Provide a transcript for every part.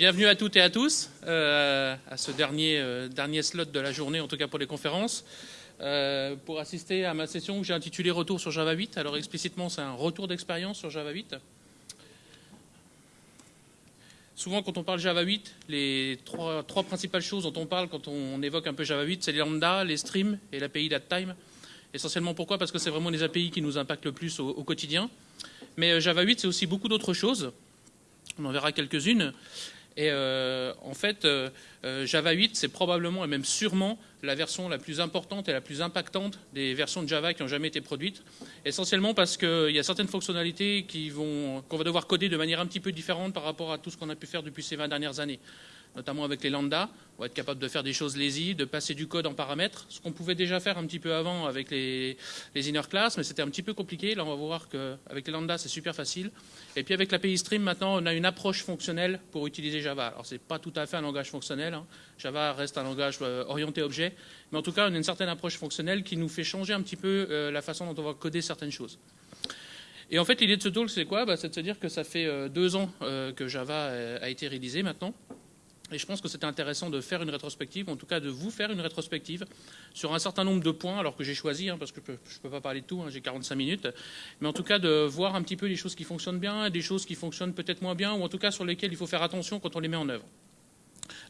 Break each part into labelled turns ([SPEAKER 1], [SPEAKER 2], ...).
[SPEAKER 1] bienvenue à toutes et à tous euh, à ce dernier, euh, dernier slot de la journée, en tout cas pour les conférences. Euh, pour assister à ma session que j'ai intitulée Retour sur Java 8. Alors explicitement, c'est un retour d'expérience sur Java 8. Souvent, quand on parle Java 8, les trois, principales choses dont on parle quand on évoque un peu Java 8, c'est les lambda, les streams et l'API DatTime. Essentiellement pourquoi? Parce que c'est vraiment les API qui nous impactent le plus au quotidien. Mais Java 8, c'est aussi beaucoup d'autres choses. On en verra quelques-unes. Et euh, en fait, euh, euh, Java 8, c'est probablement et même sûrement la version la plus importante et la plus impactante des versions de Java qui ont jamais été produites. Essentiellement parce qu'il y a certaines fonctionnalités qu'on va devoir coder de manière un petit peu différente par rapport à tout ce qu'on a pu faire depuis ces 20 dernières années notamment avec les lambda. On va être capable de faire des choses lazy, de passer du code en paramètres, ce qu'on pouvait déjà faire un petit peu avant avec les, inner class, mais c'était un petit peu compliqué. Là, on va voir qu'avec les lambda, c'est super facile. Et puis avec l'API Stream, maintenant, on a une approche fonctionnelle pour utiliser Java. Alors, c'est pas tout à fait un langage fonctionnel. Hein. Java reste un langage euh, orienté objet, mais en tout cas, on a une certaine approche fonctionnelle qui nous fait changer un petit peu euh, la façon dont on va coder certaines choses. Et en fait, l'idée de ce talk, c'est quoi? Bah, C'est de se dire que ça fait euh, deux ans que Java a été réalisé maintenant. Et je pense que c'était intéressant de faire une rétrospective, en tout cas de vous faire une rétrospective sur un certain nombre de points, alors que j'ai choisi, hein, parce que je ne peux pas parler de tout, hein, j'ai 45 minutes, mais en tout cas de voir un petit peu les choses qui fonctionnent bien, des choses qui fonctionnent peut-être moins bien, ou en tout cas sur lesquelles il faut faire attention quand on les met en œuvre.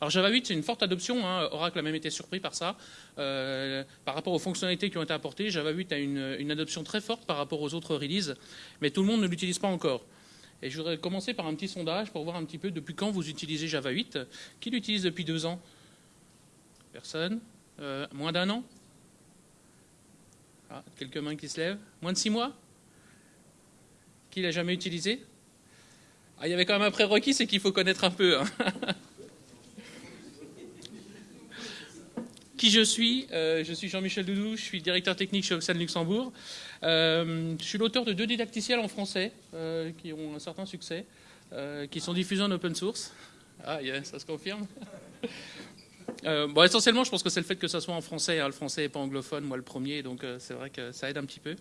[SPEAKER 1] Alors Java 8, c'est une forte adoption, hein, Oracle a même été surpris par ça. Euh, par rapport aux fonctionnalités qui ont été apportées, Java 8 a une adoption très forte par rapport aux autres releases, mais tout le monde ne l'utilise pas encore. Et je voudrais commencer par un petit sondage pour voir un petit peu depuis quand vous utilisez Java 8. Qui l'utilise depuis deux ans? Personne euh, Moins d'un an? Ah, Quelques mains qui se lèvent Moins de six mois? Qui l'a jamais utilisé? Ah, Il y avait quand même un prérequis, c'est qu'il faut connaître un peu. Hein. qui je suis? Euh, Je suis Jean-Michel Doudou, je suis directeur technique chez Oxane Luxembourg. Euh, je suis l'auteur de deux didacticiels en français euh, qui ont un certain succès, euh, qui sont diffusés en open source. Ah, ça se confirme. bon, essentiellement, je pense que c'est le fait que ça soit en français. Hein. Le français n'est pas anglophone, moi le premier, donc c'est vrai que ça aide un petit peu.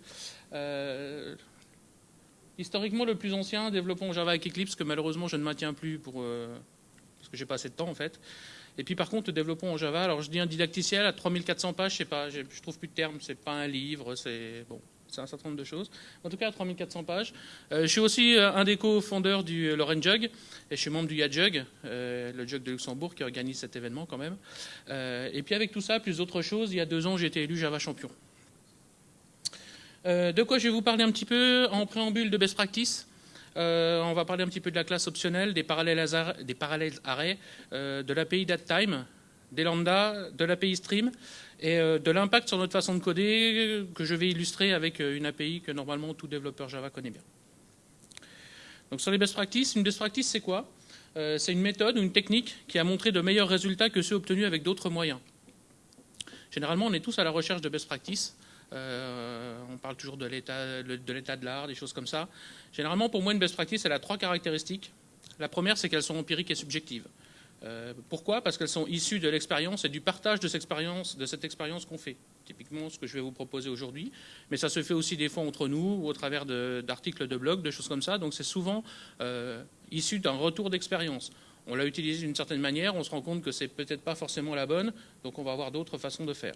[SPEAKER 1] historiquement, le plus ancien, développons Java avec Eclipse, que malheureusement je ne maintiens plus parce que j'ai pas assez de temps en fait. Et puis par contre, développons en Java. Alors je dis un didacticiel à 3400 pages, je sais pas, je trouve plus de termes, c'est pas un livre, c'est bon c'est un certain nombre de choses. En tout cas, 3400 pages. Euh, je suis aussi euh, un des co-fondeurs du euh, Lorraine Jug, et je suis membre du YaJug, le Jug de Luxembourg, qui organise cet événement quand même. et puis avec tout ça, plus d'autres choses, il y a deux ans, j'ai été élu Java champion. de quoi je vais vous parler un petit peu en préambule de best practice on va parler un petit peu de la classe optionnelle, des parallèles, des parallèles arrêts, de l'API DatTime, des lambda, de l'API Stream, et euh, de l'impact sur notre façon de coder que je vais illustrer avec euh, une API que normalement tout développeur Java connaît bien. Donc sur les best practices, une best practice c'est quoi? Euh, C'est une méthode ou une technique qui a montré de meilleurs résultats que ceux obtenus avec d'autres moyens. Généralement, on est tous à la recherche de best practices. on parle toujours de l'état de l'art, des choses comme ça. Généralement, pour moi, une best practice, elle a trois caractéristiques. La première, c'est qu'elles sont empiriques et subjectives. Euh, pourquoi? Parce qu'elles sont issues de l'expérience et du partage de cette expérience, qu'on fait. Typiquement, ce que je vais vous proposer aujourd'hui. Mais ça se fait aussi des fois entre nous ou au travers d'articles de, blog, de choses comme ça. Donc c'est souvent euh, issu d'un retour d'expérience. On l'a utilisé d'une certaine manière, on se rend compte que c'est peut-être pas forcément la bonne, donc on va avoir d'autres façons de faire.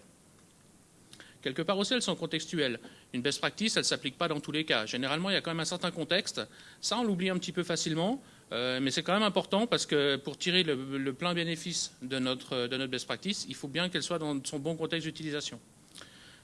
[SPEAKER 1] Quelque part aussi, elles sont contextuelles. Une best practice, elle ne s'applique pas dans tous les cas. Généralement, il y a quand même un certain contexte. Ça, on l'oublie un petit peu facilement. Euh, mais c'est quand même important parce que pour tirer le, plein bénéfice de notre, de notre best practice, il faut bien qu'elle soit dans son bon contexte d'utilisation.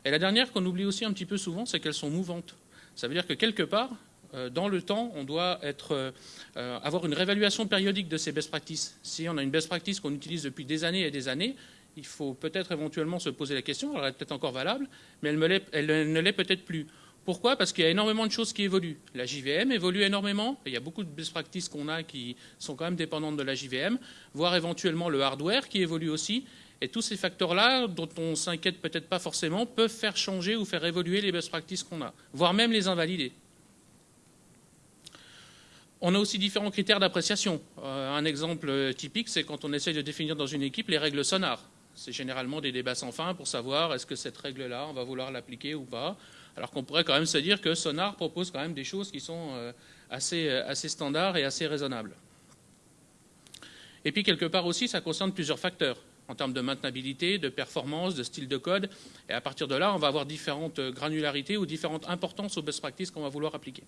[SPEAKER 1] Et la dernière qu'on oublie aussi un petit peu souvent, c'est qu'elles sont mouvantes. Ça veut dire que quelque part, euh, dans le temps, on doit être, euh, avoir une réévaluation périodique de ces best practices. Si on a une best practice qu'on utilise depuis des années et des années, il faut peut-être éventuellement se poser la question, elle est peut-être encore valable, mais elle ne l'est peut-être plus. Pourquoi? Parce qu'il y a énormément de choses qui évoluent. La JVM évolue énormément. il y a beaucoup de best practices qu'on a qui sont quand même dépendantes de la JVM, voire éventuellement le hardware qui évolue aussi. Et tous ces facteurs-là, dont on s'inquiète peut-être pas forcément, peuvent faire changer ou faire évoluer les best practices qu'on a, voire même les invalider. On a aussi différents critères d'appréciation. Euh, un exemple typique, c'est quand on essaie de définir dans une équipe les règles sonars. C'est généralement des débats sans fin pour savoir est-ce que cette règle-là, on va vouloir l'appliquer ou pas alors qu'on pourrait quand même se dire que Sonar propose quand même des choses qui sont euh, assez, euh, assez standards et assez raisonnables. Et puis quelque part aussi, ça concerne plusieurs facteurs en termes de maintenabilité, de performance, de style de code. Et à partir de là, on va avoir différentes granularités ou différentes importances aux best practices qu'on va vouloir appliquer.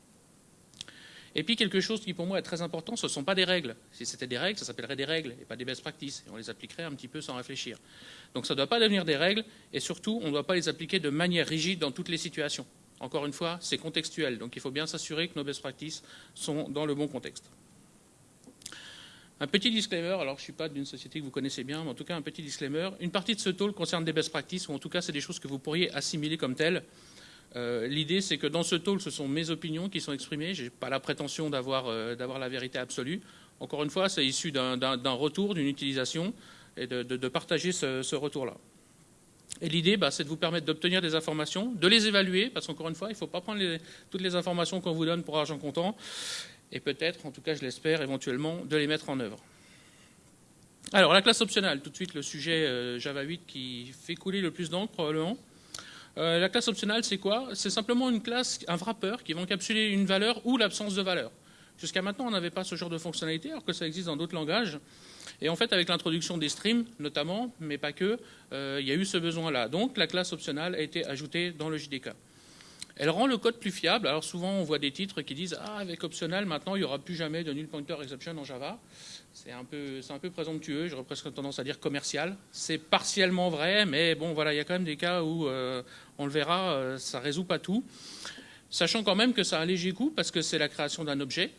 [SPEAKER 1] Et puis quelque chose qui pour moi est très important, ce ne sont pas des règles. Si c'était des règles, ça s'appellerait des règles et pas des best practices. Et on les appliquerait un petit peu sans réfléchir. Donc ça ne doit pas devenir des règles et surtout on ne doit pas les appliquer de manière rigide dans toutes les situations. Encore une fois, c'est contextuel. Donc il faut bien s'assurer que nos best practices sont dans le bon contexte. Un petit disclaimer, alors je ne suis pas d'une société que vous connaissez bien, mais en tout cas un petit disclaimer. Une partie de ce talk concerne des best practices, ou en tout cas c'est des choses que vous pourriez assimiler comme telles. Euh, l'idée c'est que dans ce talk, ce sont mes opinions qui sont exprimées. Je n'ai pas la prétention euh, d'avoir la vérité absolue. Encore une fois, c'est issu d'un retour, d'une utilisation, et de, partager ce, retour-là. Et l'idée, bah, c'est de vous permettre d'obtenir des informations, de les évaluer, parce qu'encore une fois, il ne faut pas prendre toutes les informations qu'on vous donne pour argent comptant, et peut-être, en tout cas je l'espère, éventuellement, de les mettre en œuvre. Alors, la classe optionnelle, tout de suite le sujet euh, Java 8 qui fait couler le plus d'encre, probablement. Euh, la classe optionnelle, c'est quoi? C'est simplement une classe, un wrapper qui va encapsuler une valeur ou l'absence de valeur. Jusqu'à maintenant, on n'avait pas ce genre de fonctionnalité, alors que ça existe dans d'autres langages. Et en fait, avec l'introduction des streams, notamment, mais pas que, euh, il y a eu ce besoin-là. Donc, la classe optionnelle a été ajoutée dans le JDK. Elle rend le code plus fiable. Alors souvent, on voit des titres qui disent ah avec optionnel, maintenant il n'y aura plus jamais de null pointer exception en Java. C'est un peu, présomptueux. J'aurais presque tendance à dire commercial. C'est partiellement vrai, mais bon voilà, il y a quand même des cas où euh, on le verra, euh, ça résout pas tout. Sachant quand même que ça a un léger coût parce que c'est la création d'un objet.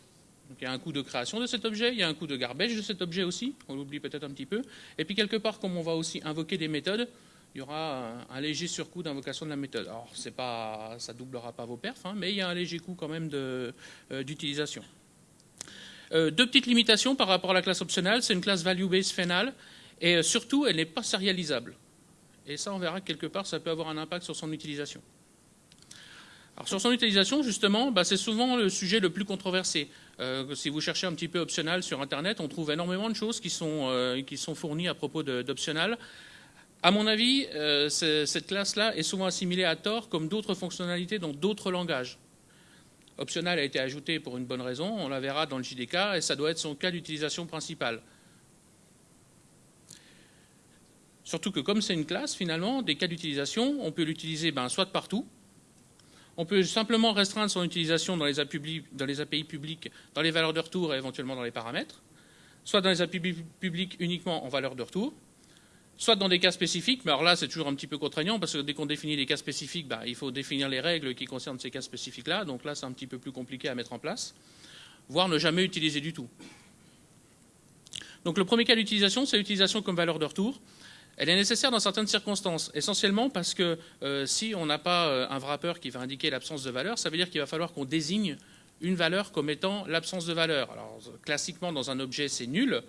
[SPEAKER 1] Donc il y a un coût de création de cet objet, il y a un coût de garbage de cet objet aussi, on l'oublie peut-être un petit peu. Et puis quelque part, comme on va aussi invoquer des méthodes, il y aura un, léger surcoût d'invocation de la méthode. Alors, pas, ça ne doublera pas vos perfs, hein, mais il y a un léger coût quand même euh, d'utilisation. Euh, deux petites limitations par rapport à la classe optionnelle. C'est une classe value-based finale, et euh, surtout, elle n'est pas sérialisable. Et ça, on verra que quelque part, ça peut avoir un impact sur son utilisation. Alors, sur son utilisation, justement, bah, c'est souvent le sujet le plus controversé. si vous cherchez un petit peu optionnel sur Internet, on trouve énormément de choses qui sont, qui sont fournies à propos d'optionnel. À mon avis, euh, cette classe-là est souvent assimilée à tort comme d'autres fonctionnalités dans d'autres langages. Optional a été ajouté pour une bonne raison, on la verra dans le JDK, et ça doit être son cas d'utilisation principal. Surtout que comme c'est une classe, finalement, des cas d'utilisation, on peut l'utiliser ben, soit partout, on peut simplement restreindre son utilisation dans les, API, dans les API publiques, dans les valeurs de retour et éventuellement dans les paramètres, soit dans les API publiques uniquement en valeurs de retour, soit dans des cas spécifiques, mais alors là c'est toujours un petit peu contraignant parce que dès qu'on définit des cas spécifiques, bah, il faut définir les règles qui concernent ces cas spécifiques-là, donc là c'est un petit peu plus compliqué à mettre en place, voire ne jamais utiliser du tout. Donc le premier cas d'utilisation, c'est l'utilisation comme valeur de retour. Elle est nécessaire dans certaines circonstances, essentiellement parce que euh, si on n'a pas euh, un wrapper qui va indiquer l'absence de valeur, ça veut dire qu'il va falloir qu'on désigne une valeur comme étant l'absence de valeur. Alors classiquement dans un objet c'est nul,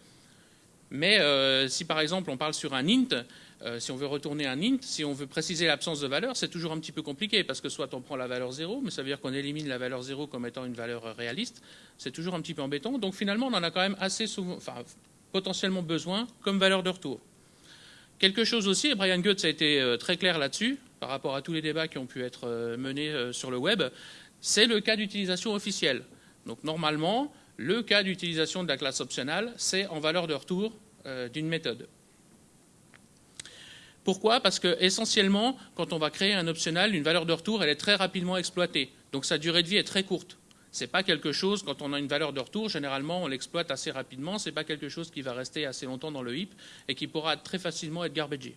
[SPEAKER 1] mais euh, si par exemple on parle sur un int, euh, si on veut retourner un int, si on veut préciser l'absence de valeur, c'est toujours un petit peu compliqué parce que soit on prend la valeur 0, mais ça veut dire qu'on élimine la valeur 0 comme étant une valeur réaliste. C'est toujours un petit peu embêtant. Donc finalement, on en a quand même assez souvent, enfin, potentiellement besoin comme valeur de retour. Quelque chose aussi, et Brian Goetz a été euh, très clair là-dessus, par rapport à tous les débats qui ont pu être menés sur le web, c'est le cas d'utilisation officielle. Donc normalement, le cas d'utilisation de la classe optionnelle, c'est en valeur de retour euh, d'une méthode. Pourquoi? Parce que essentiellement, quand on va créer un optionnel, une valeur de retour, elle est très rapidement exploitée. Donc sa durée de vie est très courte. Ce n'est pas quelque chose, quand on a une valeur de retour, généralement on l'exploite assez rapidement, ce n'est pas quelque chose qui va rester assez longtemps dans le heap et qui pourra très facilement être garbagé.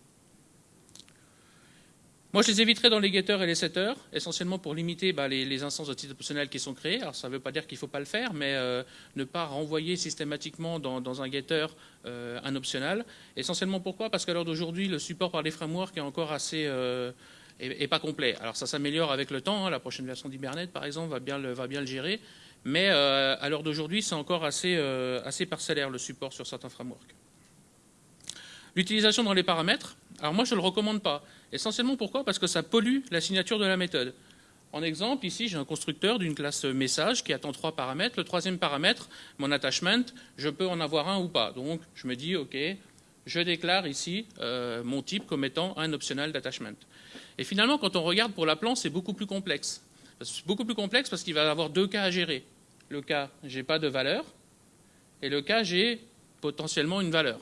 [SPEAKER 1] Moi, je les éviterai dans les getters et les setters, essentiellement pour limiter bah, les, instances de titre optionnel qui sont créées. Alors, ça ne veut pas dire qu'il ne faut pas le faire, mais euh, ne pas renvoyer systématiquement dans, un getter euh, un optionnel. Essentiellement pourquoi? Parce qu'à l'heure d'aujourd'hui, le support par les frameworks est encore assez... Euh, pas complet. Alors ça s'améliore avec le temps, hein. la prochaine version d'Hibernate par exemple va bien le, va bien le gérer, mais à l'heure d'aujourd'hui c'est encore assez, assez parcellaire le support sur certains frameworks. L'utilisation dans les paramètres, alors moi je ne le recommande pas. Essentiellement pourquoi? Parce que ça pollue la signature de la méthode. En exemple, ici, j'ai un constructeur d'une classe message qui attend trois paramètres. Le troisième paramètre, mon attachment, je peux en avoir un ou pas. Donc, je me dis, OK, je déclare ici euh, mon type comme étant un optional d'attachment. Et finalement, quand on regarde pour l'appelant, c'est beaucoup plus complexe. C'est beaucoup plus complexe parce qu'il va avoir deux cas à gérer. Le cas, j'ai pas de valeur, et le cas, j'ai potentiellement une valeur.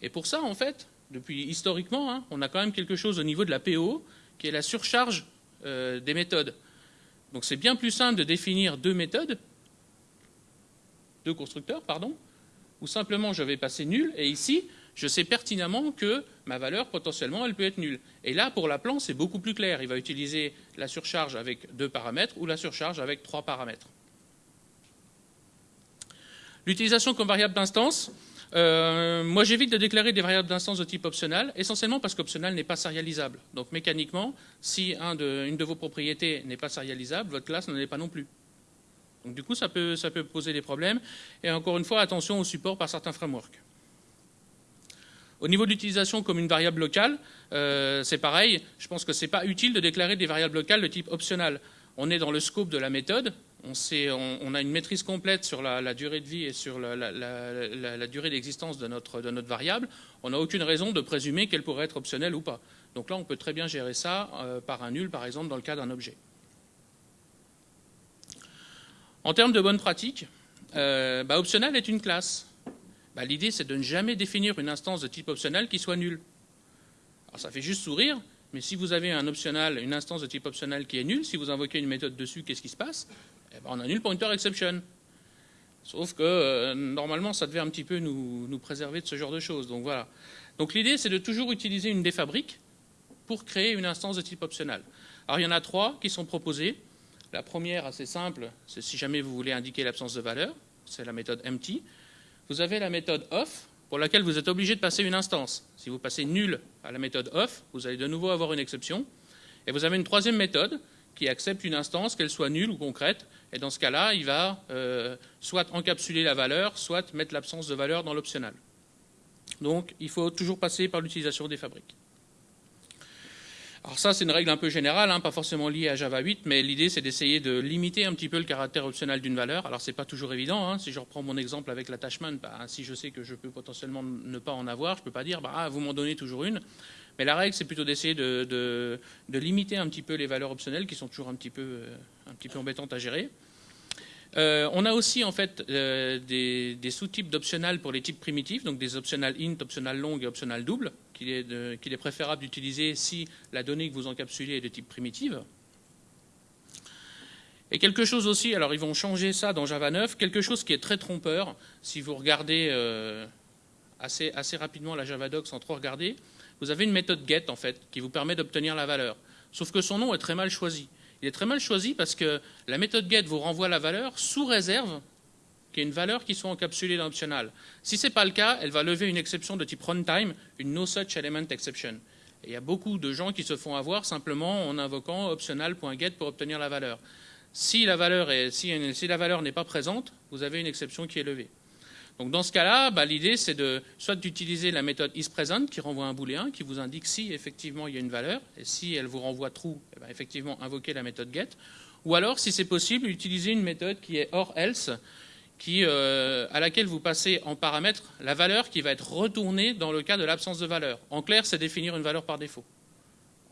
[SPEAKER 1] Et pour ça, en fait, depuis historiquement, hein, on a quand même quelque chose au niveau de la PO qui est la surcharge euh, des méthodes. Donc c'est bien plus simple de définir deux méthodes, deux constructeurs, pardon, ou simplement je vais passer nul, et ici, je sais pertinemment que ma valeur, potentiellement, elle peut être nulle. Et là, pour l'appelant, c'est beaucoup plus clair. Il va utiliser la surcharge avec deux paramètres ou la surcharge avec trois paramètres. L'utilisation comme variable d'instance, euh, moi j'évite de déclarer des variables d'instance de type optionnel, essentiellement parce qu'optionnel n'est pas sérialisable. Donc mécaniquement, si une de vos propriétés n'est pas sérialisable, votre classe n'en est pas non plus. Donc du coup, ça peut, poser des problèmes. Et encore une fois, attention au support par certains frameworks. Au niveau de l'utilisation comme une variable locale, euh, c'est pareil. Je pense que ce n'est pas utile de déclarer des variables locales de type optionnel. On est dans le scope de la méthode. On, a une maîtrise complète sur la, durée de vie et sur la, durée d'existence de notre, variable. On n'a aucune raison de présumer qu'elle pourrait être optionnelle ou pas. Donc là, on peut très bien gérer ça euh, par un nul, par exemple, dans le cas d'un objet. En termes de bonne pratique, euh, bah, optionnel est une classe. Bah, l'idée, c'est de ne jamais définir une instance de type optionnel qui soit nulle. Alors, ça fait juste sourire, mais si vous avez une instance de type optionnel qui est nulle, si vous invoquez une méthode dessus, qu'est-ce qui se passe? Eh ben, On a null pointer exception. Sauf que, euh, normalement, ça devait un petit peu nous, préserver de ce genre de choses. Donc, voilà. Donc, l'idée, c'est de toujours utiliser une défabrique pour créer une instance de type optionnel. Alors, il y en a trois qui sont proposées. La première, assez simple, c'est si jamais vous voulez indiquer l'absence de valeur, c'est la méthode empty. Vous avez la méthode off, pour laquelle vous êtes obligé de passer une instance. Si vous passez nul à la méthode off, vous allez de nouveau avoir une exception. Et vous avez une troisième méthode qui accepte une instance, qu'elle soit nulle ou concrète. Et dans ce cas-là, il va euh, soit encapsuler la valeur, soit mettre l'absence de valeur dans l'optionnel. Donc, il faut toujours passer par l'utilisation des fabriques. Alors ça, c'est une règle un peu générale, hein, pas forcément liée à Java 8, mais l'idée, c'est d'essayer de limiter un petit peu le caractère optionnel d'une valeur. Alors, c'est pas toujours évident. Hein. Si je reprends mon exemple avec l'attachment, bah, si je sais que je peux potentiellement ne pas en avoir, je peux pas dire, bah, ah, vous m'en donnez toujours une. Mais la règle, c'est plutôt d'essayer de, limiter un petit peu les valeurs optionnelles, qui sont toujours un petit peu, euh, embêtantes à gérer. Euh, on a aussi en fait euh, des, sous-types d'optionnels pour les types primitifs, donc des optionnels int, optionnels long et optionnels double, qu'il est, préférable d'utiliser si la donnée que vous encapsulez est de type primitive. Et quelque chose aussi, alors ils vont changer ça dans Java 9, quelque chose qui est très trompeur, si vous regardez assez, assez rapidement la Java Doc sans trop regarder, vous avez une méthode get en fait, qui vous permet d'obtenir la valeur. Sauf que son nom est très mal choisi. Il est très mal choisi parce que la méthode get vous renvoie la valeur sous réserve qu'il y ait une valeur qui soit encapsulée dans l'optional. Si ce n'est pas le cas, elle va lever une exception de type runtime, une no such element exception. Il y a beaucoup de gens qui se font avoir simplement en invoquant optional.get pour obtenir la valeur. Si la valeur n'est pas présente, vous avez une exception qui est levée. Donc dans ce cas-là, bah, l'idée c'est de soit d'utiliser la méthode isPresent qui renvoie un booléen qui vous indique si effectivement il y a une valeur et si elle vous renvoie true, eh ben, effectivement invoquer la méthode get. Ou alors, si c'est possible, utiliser une méthode qui est or else, euh, à laquelle vous passez en paramètre la valeur qui va être retournée dans le cas de l'absence de valeur. En clair, c'est définir une valeur par défaut.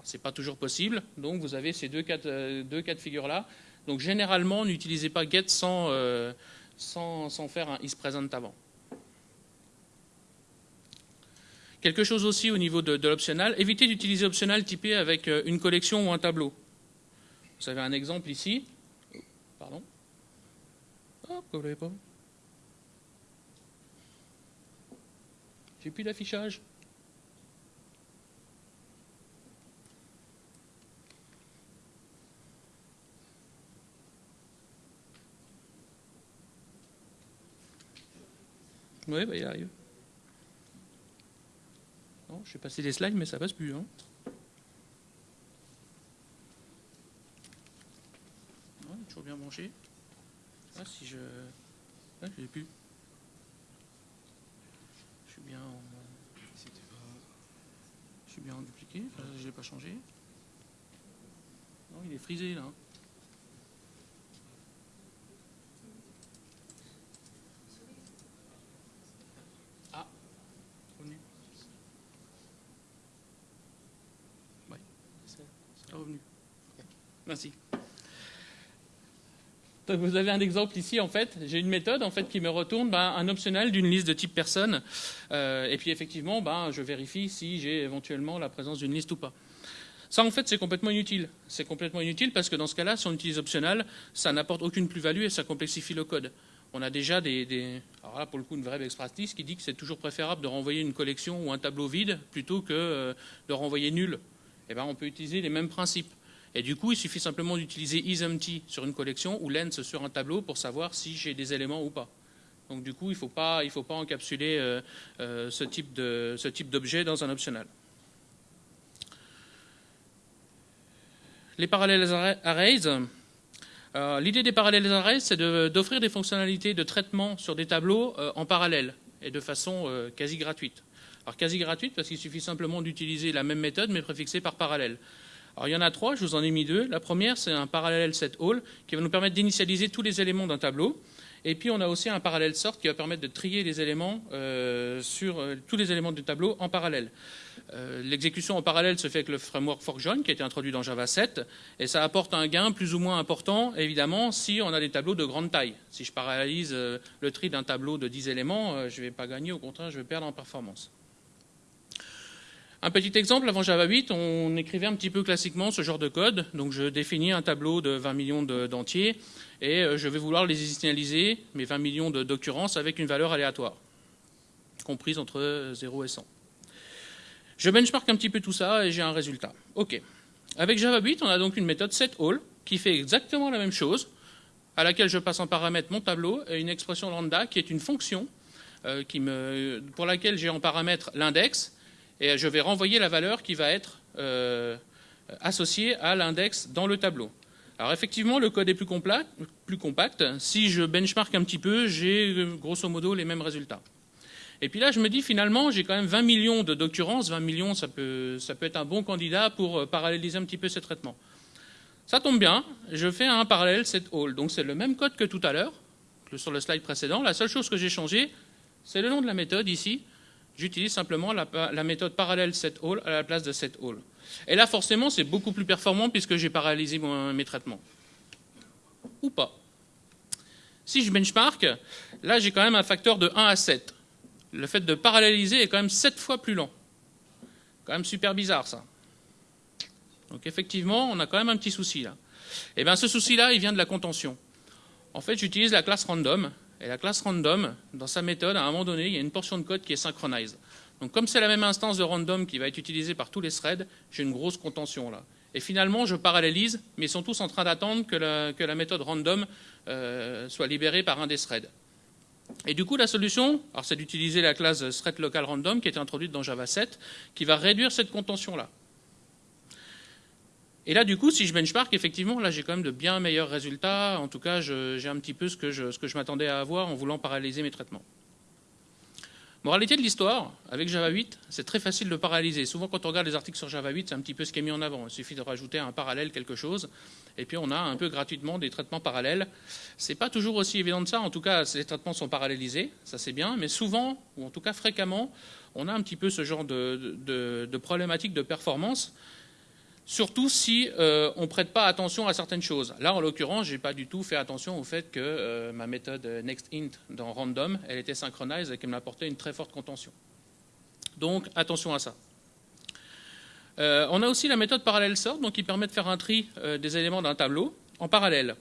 [SPEAKER 1] Ce n'est pas toujours possible, donc vous avez ces deux cas de, deux cas de figure-là. Donc généralement, n'utilisez pas get sans, euh, sans, faire un isPresent avant. Quelque chose aussi au niveau de, l'optionnel, évitez d'utiliser optionnel typé avec euh, une collection ou un tableau. Vous avez un exemple ici. Pardon. Ah, pourquoi J'ai plus d'affichage. Oui, bah, il arrive. Non, je vais passer des slides, mais ça passe plus. Hein. Non, il est toujours bien branché. Ah, si je. Ah, je l'ai plus. Je suis bien en. Je suis bien en dupliqué. je l'ai pas changé. Non, il est frisé là. Merci. vous avez un exemple ici, en fait. J'ai une méthode en fait, qui me retourne ben, un optionnel d'une liste de type personne. Euh, et puis, effectivement, ben, je vérifie si j'ai éventuellement la présence d'une liste ou pas. Ça, en fait, c'est complètement inutile. C'est complètement inutile parce que dans ce cas-là, si on utilise optionnel, ça n'apporte aucune plus-value et ça complexifie le code. On a déjà des, alors là, pour le coup, une vraie best practice qui dit que c'est toujours préférable de renvoyer une collection ou un tableau vide plutôt que euh, de renvoyer nul. Eh bien, on peut utiliser les mêmes principes. Et du coup, il suffit simplement d'utiliser isEmpty sur une collection ou lens sur un tableau pour savoir si j'ai des éléments ou pas. Donc du coup, il ne faut, pas, encapsuler euh, euh, ce type d'objet dans un optional. Les parallèles arrays. L'idée des parallèles arrays, c'est d'offrir des fonctionnalités de traitement sur des tableaux euh, en parallèle et de façon quasi gratuite. Alors quasi gratuite parce qu'il suffit simplement d'utiliser la même méthode mais préfixée par parallèle. Alors il y en a trois, je vous en ai mis deux. La première, c'est un parallèle set all qui va nous permettre d'initialiser tous les éléments d'un tableau. Et puis on a aussi un parallèle sort qui va permettre de trier les éléments euh, sur euh, tous les éléments du tableau en parallèle. Euh, l'exécution en parallèle se fait avec le framework forkjoin qui a été introduit dans Java 7 et ça apporte un gain plus ou moins important évidemment si on a des tableaux de grande taille. Si je parallélise le tri d'un tableau de 10 éléments, je ne vais pas gagner, au contraire je vais perdre en performance. Un petit exemple, avant Java 8, on écrivait un petit peu classiquement ce genre de code. Donc je définis un tableau de 20 millions d'entiers et euh, je vais vouloir les initialiser, mes 20 millions d'occurrences, avec une valeur aléatoire, comprise entre 0 et 100. Je benchmark un petit peu tout ça et j'ai un résultat. OK. Avec Java 8, on a donc une méthode setAll qui fait exactement la même chose, à laquelle je passe en paramètre mon tableau et une expression lambda qui est une fonction euh, pour laquelle j'ai en paramètre l'index et je vais renvoyer la valeur qui va être euh, associée à l'index dans le tableau. Alors effectivement, le code est plus, plus compact. Si je benchmark un petit peu, j'ai euh, grosso modo les mêmes résultats. Et puis là, je me dis finalement, j'ai quand même 20 millions d'occurrences. 20 millions, ça peut, être un bon candidat pour euh, paralléliser un petit peu ces traitements. Ça tombe bien, je fais un parallèle set all. Donc c'est le même code que tout à l'heure, sur le slide précédent. La seule chose que j'ai changé, c'est le nom de la méthode ici j'utilise simplement la, méthode parallèle setAll à la place de setAll. Et là, forcément, c'est beaucoup plus performant puisque j'ai paralysé mes traitements. Ou pas. Si je benchmark, là, j'ai quand même un facteur de 1 à 7. Le fait de paralléliser est quand même 7 fois plus lent. Quand même super bizarre, ça. Donc effectivement, on a quand même un petit souci là. Et eh bien ce souci-là, il vient de la contention. En fait, j'utilise la classe random et la classe random, dans sa méthode, à un moment donné, il y a une portion de code qui est synchronise. Donc comme c'est la même instance de random qui va être utilisée par tous les threads, j'ai une grosse contention là. Et finalement, je parallélise, mais ils sont tous en train d'attendre que la, méthode random euh, soit libérée par un des threads. Et du coup, la solution, c'est d'utiliser la classe thread local random qui est introduite dans Java 7, qui va réduire cette contention-là. Et là, du coup, si je benchmark, effectivement, là, j'ai quand même de bien meilleurs résultats. En tout cas, j'ai un petit peu ce que je, m'attendais à avoir en voulant paralyser mes traitements. Moralité de l'histoire, avec Java 8, c'est très facile de paralyser. Souvent, quand on regarde les articles sur Java 8, c'est un petit peu ce qui est mis en avant. Il suffit de rajouter un parallèle, quelque chose, et puis on a un peu gratuitement des traitements parallèles. C'est pas toujours aussi évident de ça. En tout cas, ces traitements sont parallélisés, ça c'est bien, mais souvent, ou en tout cas fréquemment, on a un petit peu ce genre de, de problématique de performance surtout si euh, on ne prête pas attention à certaines choses. Là, en l'occurrence, je n'ai pas du tout fait attention au fait que euh, ma méthode nextInt dans random, elle était synchronisée et qu'elle m'apportait une très forte contention. Donc, attention à ça. Euh, on a aussi la méthode parallèle sort, donc qui permet de faire un tri des éléments d'un tableau en parallèle.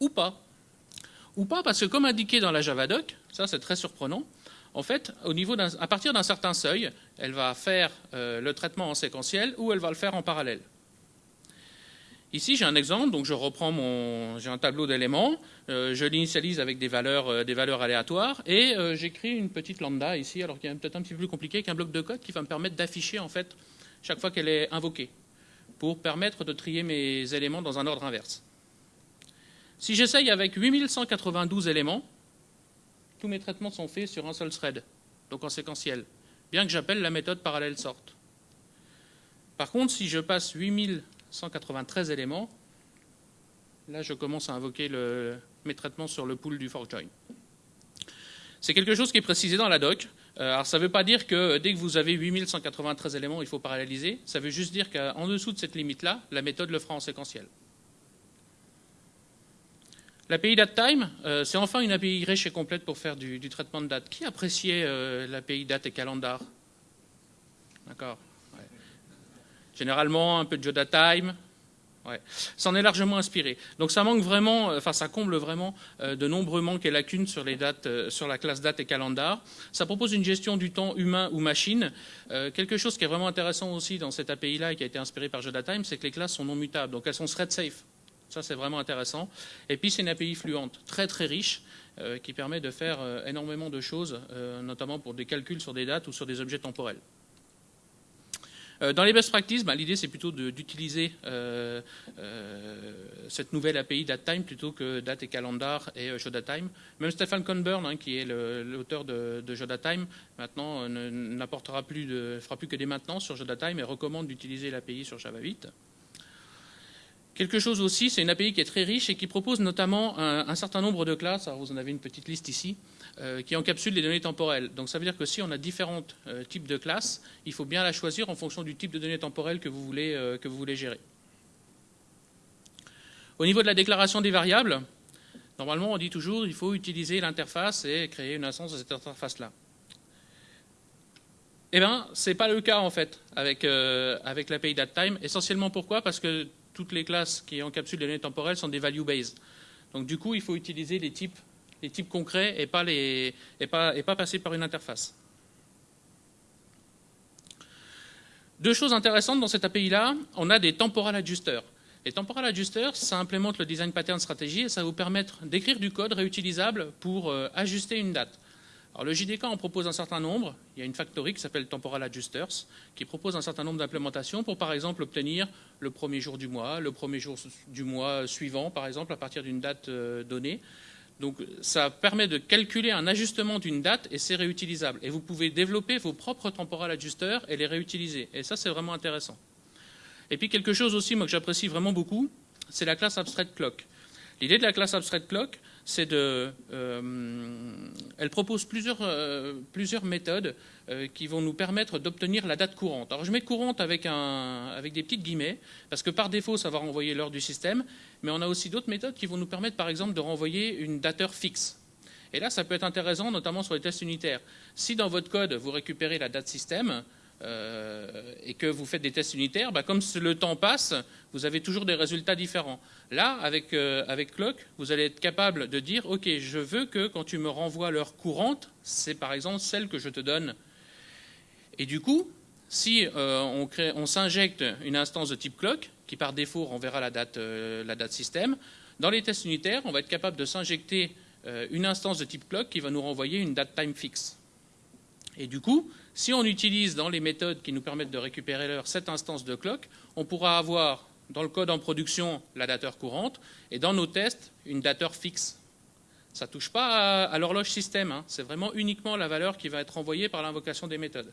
[SPEAKER 1] Ou pas. Ou pas, parce que comme indiqué dans la Javadoc, ça c'est très surprenant, en fait, à partir d'un certain seuil, elle va faire euh, le traitement en séquentiel ou elle va le faire en parallèle. Ici, j'ai un exemple, donc je reprends mon, j'ai un tableau d'éléments, euh, je l'initialise avec des valeurs, euh, des valeurs aléatoires et j'écris une petite lambda ici, alors qu'il est peut-être un petit peu plus compliqué qu'un bloc de code qui va me permettre d'afficher en fait chaque fois qu'elle est invoquée, pour permettre de trier mes éléments dans un ordre inverse. Si j'essaye avec 8192 éléments, tous mes traitements sont faits sur un seul thread, donc en séquentiel, bien que j'appelle la méthode parallèle sort. Par contre, si je passe 8193 éléments, là je commence à invoquer mes traitements sur le pool du forkjoin. C'est quelque chose qui est précisé dans la doc. Euh, alors ça ne veut pas dire que dès que vous avez 8193 éléments, il faut paralléliser. Ça veut juste dire qu'en dessous de cette limite-là, la méthode le fera en séquentiel. L'API DateTime, euh, c'est enfin une API riche et complète pour faire du, traitement de date. Qui appréciait euh, l'API date et calendar? D'accord. Généralement, un peu de JodaTime, Ouais. en est largement inspiré. Donc ça manque vraiment, euh, enfin ça comble vraiment euh, de nombreux manques et lacunes sur les dates, euh, sur la classe date et calendar. Ça propose une gestion du temps humain ou machine. quelque chose qui est vraiment intéressant aussi dans cette API-là et qui a été inspiré par JodaTime, c'est que les classes sont non mutables, donc elles sont thread safe. Ça c'est vraiment intéressant. Et puis c'est une API fluente, très très riche, qui permet de faire énormément de choses, notamment pour des calculs sur des dates ou sur des objets temporels. Euh, dans les best practices, bah, l'idée c'est plutôt d'utiliser euh, euh, cette nouvelle API DateTime plutôt que Date et Calendar et JodaTime. Même Stefan Conburn, hein, qui est l'auteur de, de JodaTime, maintenant n'apportera plus de, fera plus que des maintenances sur JodaTime et recommande d'utiliser l'API sur Java 8. Quelque chose aussi, c'est une API qui est très riche et qui propose notamment un, certain nombre de classes, vous en avez une petite liste ici, euh, qui encapsule les données temporelles. Donc ça veut dire que si on a différents euh, types de classes, il faut bien la choisir en fonction du type de données temporelles que vous voulez, euh, que vous voulez gérer. Au niveau de la déclaration des variables, normalement on dit toujours qu'il faut utiliser l'interface et créer une instance de cette interface-là. Eh bien, ce n'est pas le cas en fait avec, avec l'API DateTime. Essentiellement pourquoi? Parce que toutes les classes qui encapsulent les données temporelles sont des value based. Donc du coup, il faut utiliser les types, concrets et pas passer par une interface. Deux choses intéressantes dans cette API-là, on a des temporal adjusters. Les temporal adjusters, ça implémente le design pattern stratégie et ça va vous permettre d'écrire du code réutilisable pour euh, ajuster une date. Alors, le JDK en propose un certain nombre. Il y a une factory qui s'appelle Temporal Adjusters qui propose un certain nombre d'implémentations pour, par exemple, obtenir le premier jour du mois, le premier jour du mois suivant, par exemple, à partir d'une date euh, donnée. Donc, ça permet de calculer un ajustement d'une date et c'est réutilisable. Et vous pouvez développer vos propres temporal adjusters et les réutiliser. Et ça, c'est vraiment intéressant. Et puis, quelque chose aussi, moi, que j'apprécie vraiment beaucoup, c'est la classe Abstract Clock. L'idée de la classe Abstract Clock, c'est de, euh, elle propose plusieurs, euh, méthodes euh, qui vont nous permettre d'obtenir la date courante. Alors je mets courante avec, avec des petites guillemets, parce que par défaut, ça va renvoyer l'heure du système, mais on a aussi d'autres méthodes qui vont nous permettre, par exemple, de renvoyer une dateur fixe. Et là, ça peut être intéressant, notamment sur les tests unitaires. Si dans votre code, vous récupérez la date système, et que vous faites des tests unitaires, bah, comme le temps passe, vous avez toujours des résultats différents. Là, avec, euh, avec Clock, vous allez être capable de dire, OK, je veux que quand tu me renvoies l'heure courante, c'est par exemple celle que je te donne. Et du coup, si euh, on, on s'injecte une instance de type Clock, qui par défaut renverra la date, la date système, dans les tests unitaires, on va être capable de s'injecter une instance de type Clock qui va nous renvoyer une date time fixe. Et du coup, si on utilise dans les méthodes qui nous permettent de récupérer l'heure cette instance de clock, on pourra avoir dans le code en production la dateur courante et dans nos tests une dateur fixe. Ça ne touche pas à, l'horloge système, hein. c'est vraiment uniquement la valeur qui va être envoyée par l'invocation des méthodes.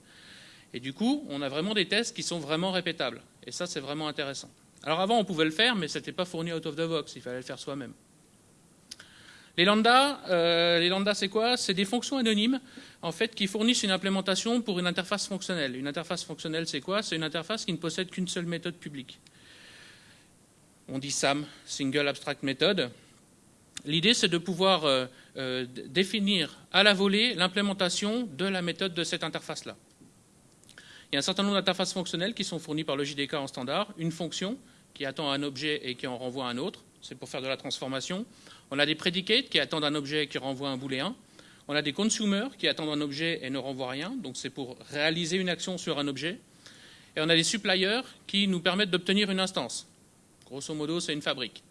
[SPEAKER 1] Et du coup, on a vraiment des tests qui sont vraiment répétables. Et ça, c'est vraiment intéressant. Alors avant, on pouvait le faire, mais ce n'était pas fourni out of the box, il fallait le faire soi-même. Les lambdas, euh, les lambdas c'est quoi? C'est des fonctions anonymes en fait, qui fournissent une implémentation pour une interface fonctionnelle. Une interface fonctionnelle, c'est quoi? C'est une interface qui ne possède qu'une seule méthode publique. On dit SAM, Single Abstract Method. L'idée, c'est de pouvoir euh, euh, définir à la volée l'implémentation de la méthode de cette interface-là. Il y a un certain nombre d'interfaces fonctionnelles qui sont fournies par le JDK en standard. Une fonction qui attend un objet et qui en renvoie un autre, c'est pour faire de la transformation. On a des predicates qui attendent un objet et qui renvoient un booléen. On a des consumers qui attendent un objet et ne renvoient rien, donc c'est pour réaliser une action sur un objet. Et on a des suppliers qui nous permettent d'obtenir une instance. Grosso modo, c'est une fabrique.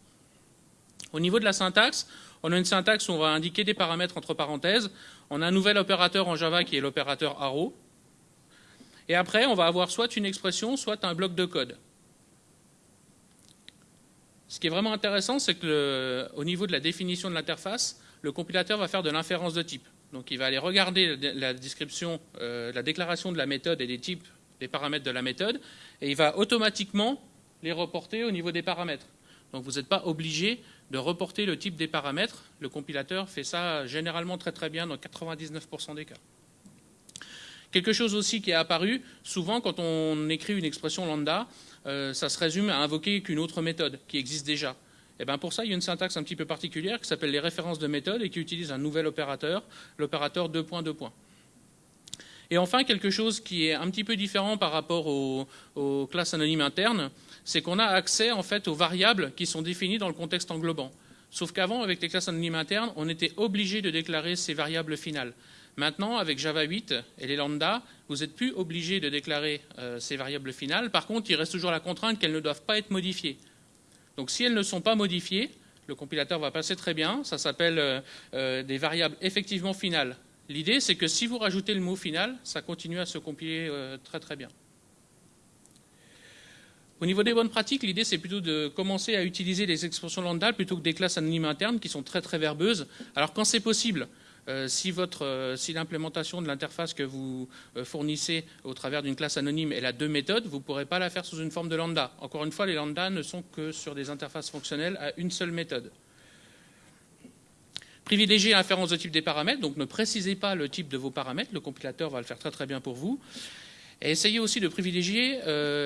[SPEAKER 1] Au niveau de la syntaxe, on a une syntaxe où on va indiquer des paramètres entre parenthèses. On a un nouvel opérateur en Java qui est l'opérateur arrow. Et après, on va avoir soit une expression, soit un bloc de code. Ce qui est vraiment intéressant, c'est qu'au niveau de la définition de l'interface, le compilateur va faire de l'inférence de type. Donc il va aller regarder la description, euh, la déclaration de la méthode et des types, des paramètres de la méthode, et il va automatiquement les reporter au niveau des paramètres. Donc vous n'êtes pas obligé de reporter le type des paramètres. Le compilateur fait ça généralement très très bien dans 99% des cas. Quelque chose aussi qui est apparu, souvent quand on écrit une expression lambda, euh, ça se résume à invoquer qu'une autre méthode qui existe déjà. Et bien pour ça, il y a une syntaxe un petit peu particulière qui s'appelle les références de méthode et qui utilise un nouvel opérateur, l'opérateur 2 points 2 points. Et enfin, quelque chose qui est un petit peu différent par rapport aux, classes anonymes internes, c'est qu'on a accès en fait aux variables qui sont définies dans le contexte englobant. Sauf qu'avant, avec les classes anonymes internes, on était obligé de déclarer ces variables finales. Maintenant, avec Java 8 et les lambda, vous n'êtes plus obligé de déclarer euh, ces variables finales. Par contre, il reste toujours la contrainte qu'elles ne doivent pas être modifiées. Donc si elles ne sont pas modifiées, le compilateur va passer très bien. Ça s'appelle euh, euh, des variables effectivement finales. L'idée, c'est que si vous rajoutez le mot final, ça continue à se compiler très très bien. Au niveau des bonnes pratiques, l'idée c'est plutôt de commencer à utiliser les expressions lambda plutôt que des classes anonymes internes qui sont très très verbeuses. Alors quand c'est possible, euh, euh, si, l'implémentation de l'interface que vous euh, fournissez au travers d'une classe anonyme est la deux méthodes, vous ne pourrez pas la faire sous une forme de lambda. Encore une fois, les lambda ne sont que sur des interfaces fonctionnelles à une seule méthode. Privilégiez l'inférence de type des paramètres, donc ne précisez pas le type de vos paramètres, le compilateur va le faire très très bien pour vous. Essayez aussi de privilégier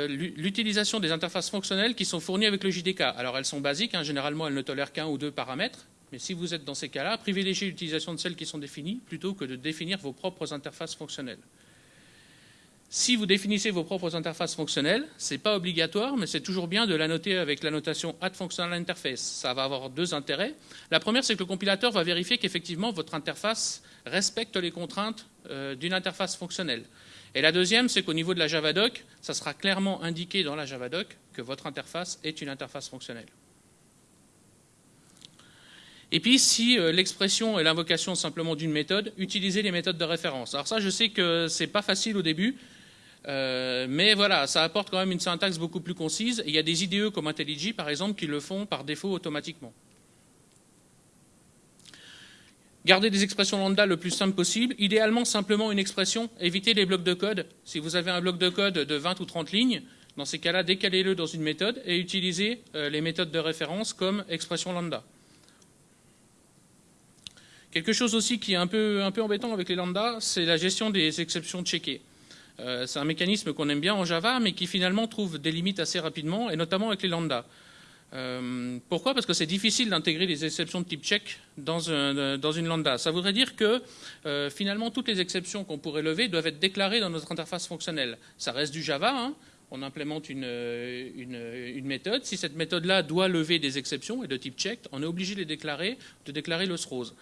[SPEAKER 1] l'utilisation des interfaces fonctionnelles qui sont fournies avec le JDK. Alors elles sont basiques, hein, généralement elles ne tolèrent qu'un ou deux paramètres, mais si vous êtes dans ces cas-là, privilégiez l'utilisation de celles qui sont définies plutôt que de définir vos propres interfaces fonctionnelles. Si vous définissez vos propres interfaces fonctionnelles, ce n'est pas obligatoire, mais c'est toujours bien de la noter avec la notation Add Functional Interface. Ça va avoir deux intérêts. La première, c'est que le compilateur va vérifier qu'effectivement votre interface respecte les contraintes euh, d'une interface fonctionnelle. Et la deuxième, c'est qu'au niveau de la Javadoc, ça sera clairement indiqué dans la Javadoc que votre interface est une interface fonctionnelle. Et puis, si euh, l'expression est l'invocation simplement d'une méthode, utilisez les méthodes de référence. Alors ça, je sais que ce n'est pas facile au début, euh, mais voilà, ça apporte quand même une syntaxe beaucoup plus concise. il y a des IDE comme IntelliJ, par exemple, qui le font par défaut automatiquement. Gardez des expressions lambda le plus simple possible. Idéalement, simplement une expression. Évitez les blocs de code. Si vous avez un bloc de code de 20 ou 30 lignes, dans ces cas-là, décalez-le dans une méthode et utilisez euh, les méthodes de référence comme expression lambda. Quelque chose aussi qui est un peu, embêtant avec les lambda, c'est la gestion des exceptions checkées. Euh, c'est un mécanisme qu'on aime bien en Java, mais qui finalement trouve des limites assez rapidement, et notamment avec les lambda. Euh, pourquoi? Parce que c'est difficile d'intégrer les exceptions de type check dans, dans une lambda. Ça voudrait dire que euh, finalement toutes les exceptions qu'on pourrait lever doivent être déclarées dans notre interface fonctionnelle. Ça reste du Java, hein, on implémente une, méthode. Si cette méthode-là doit lever des exceptions et de type check, on est obligé de les déclarer, de déclarer le rose.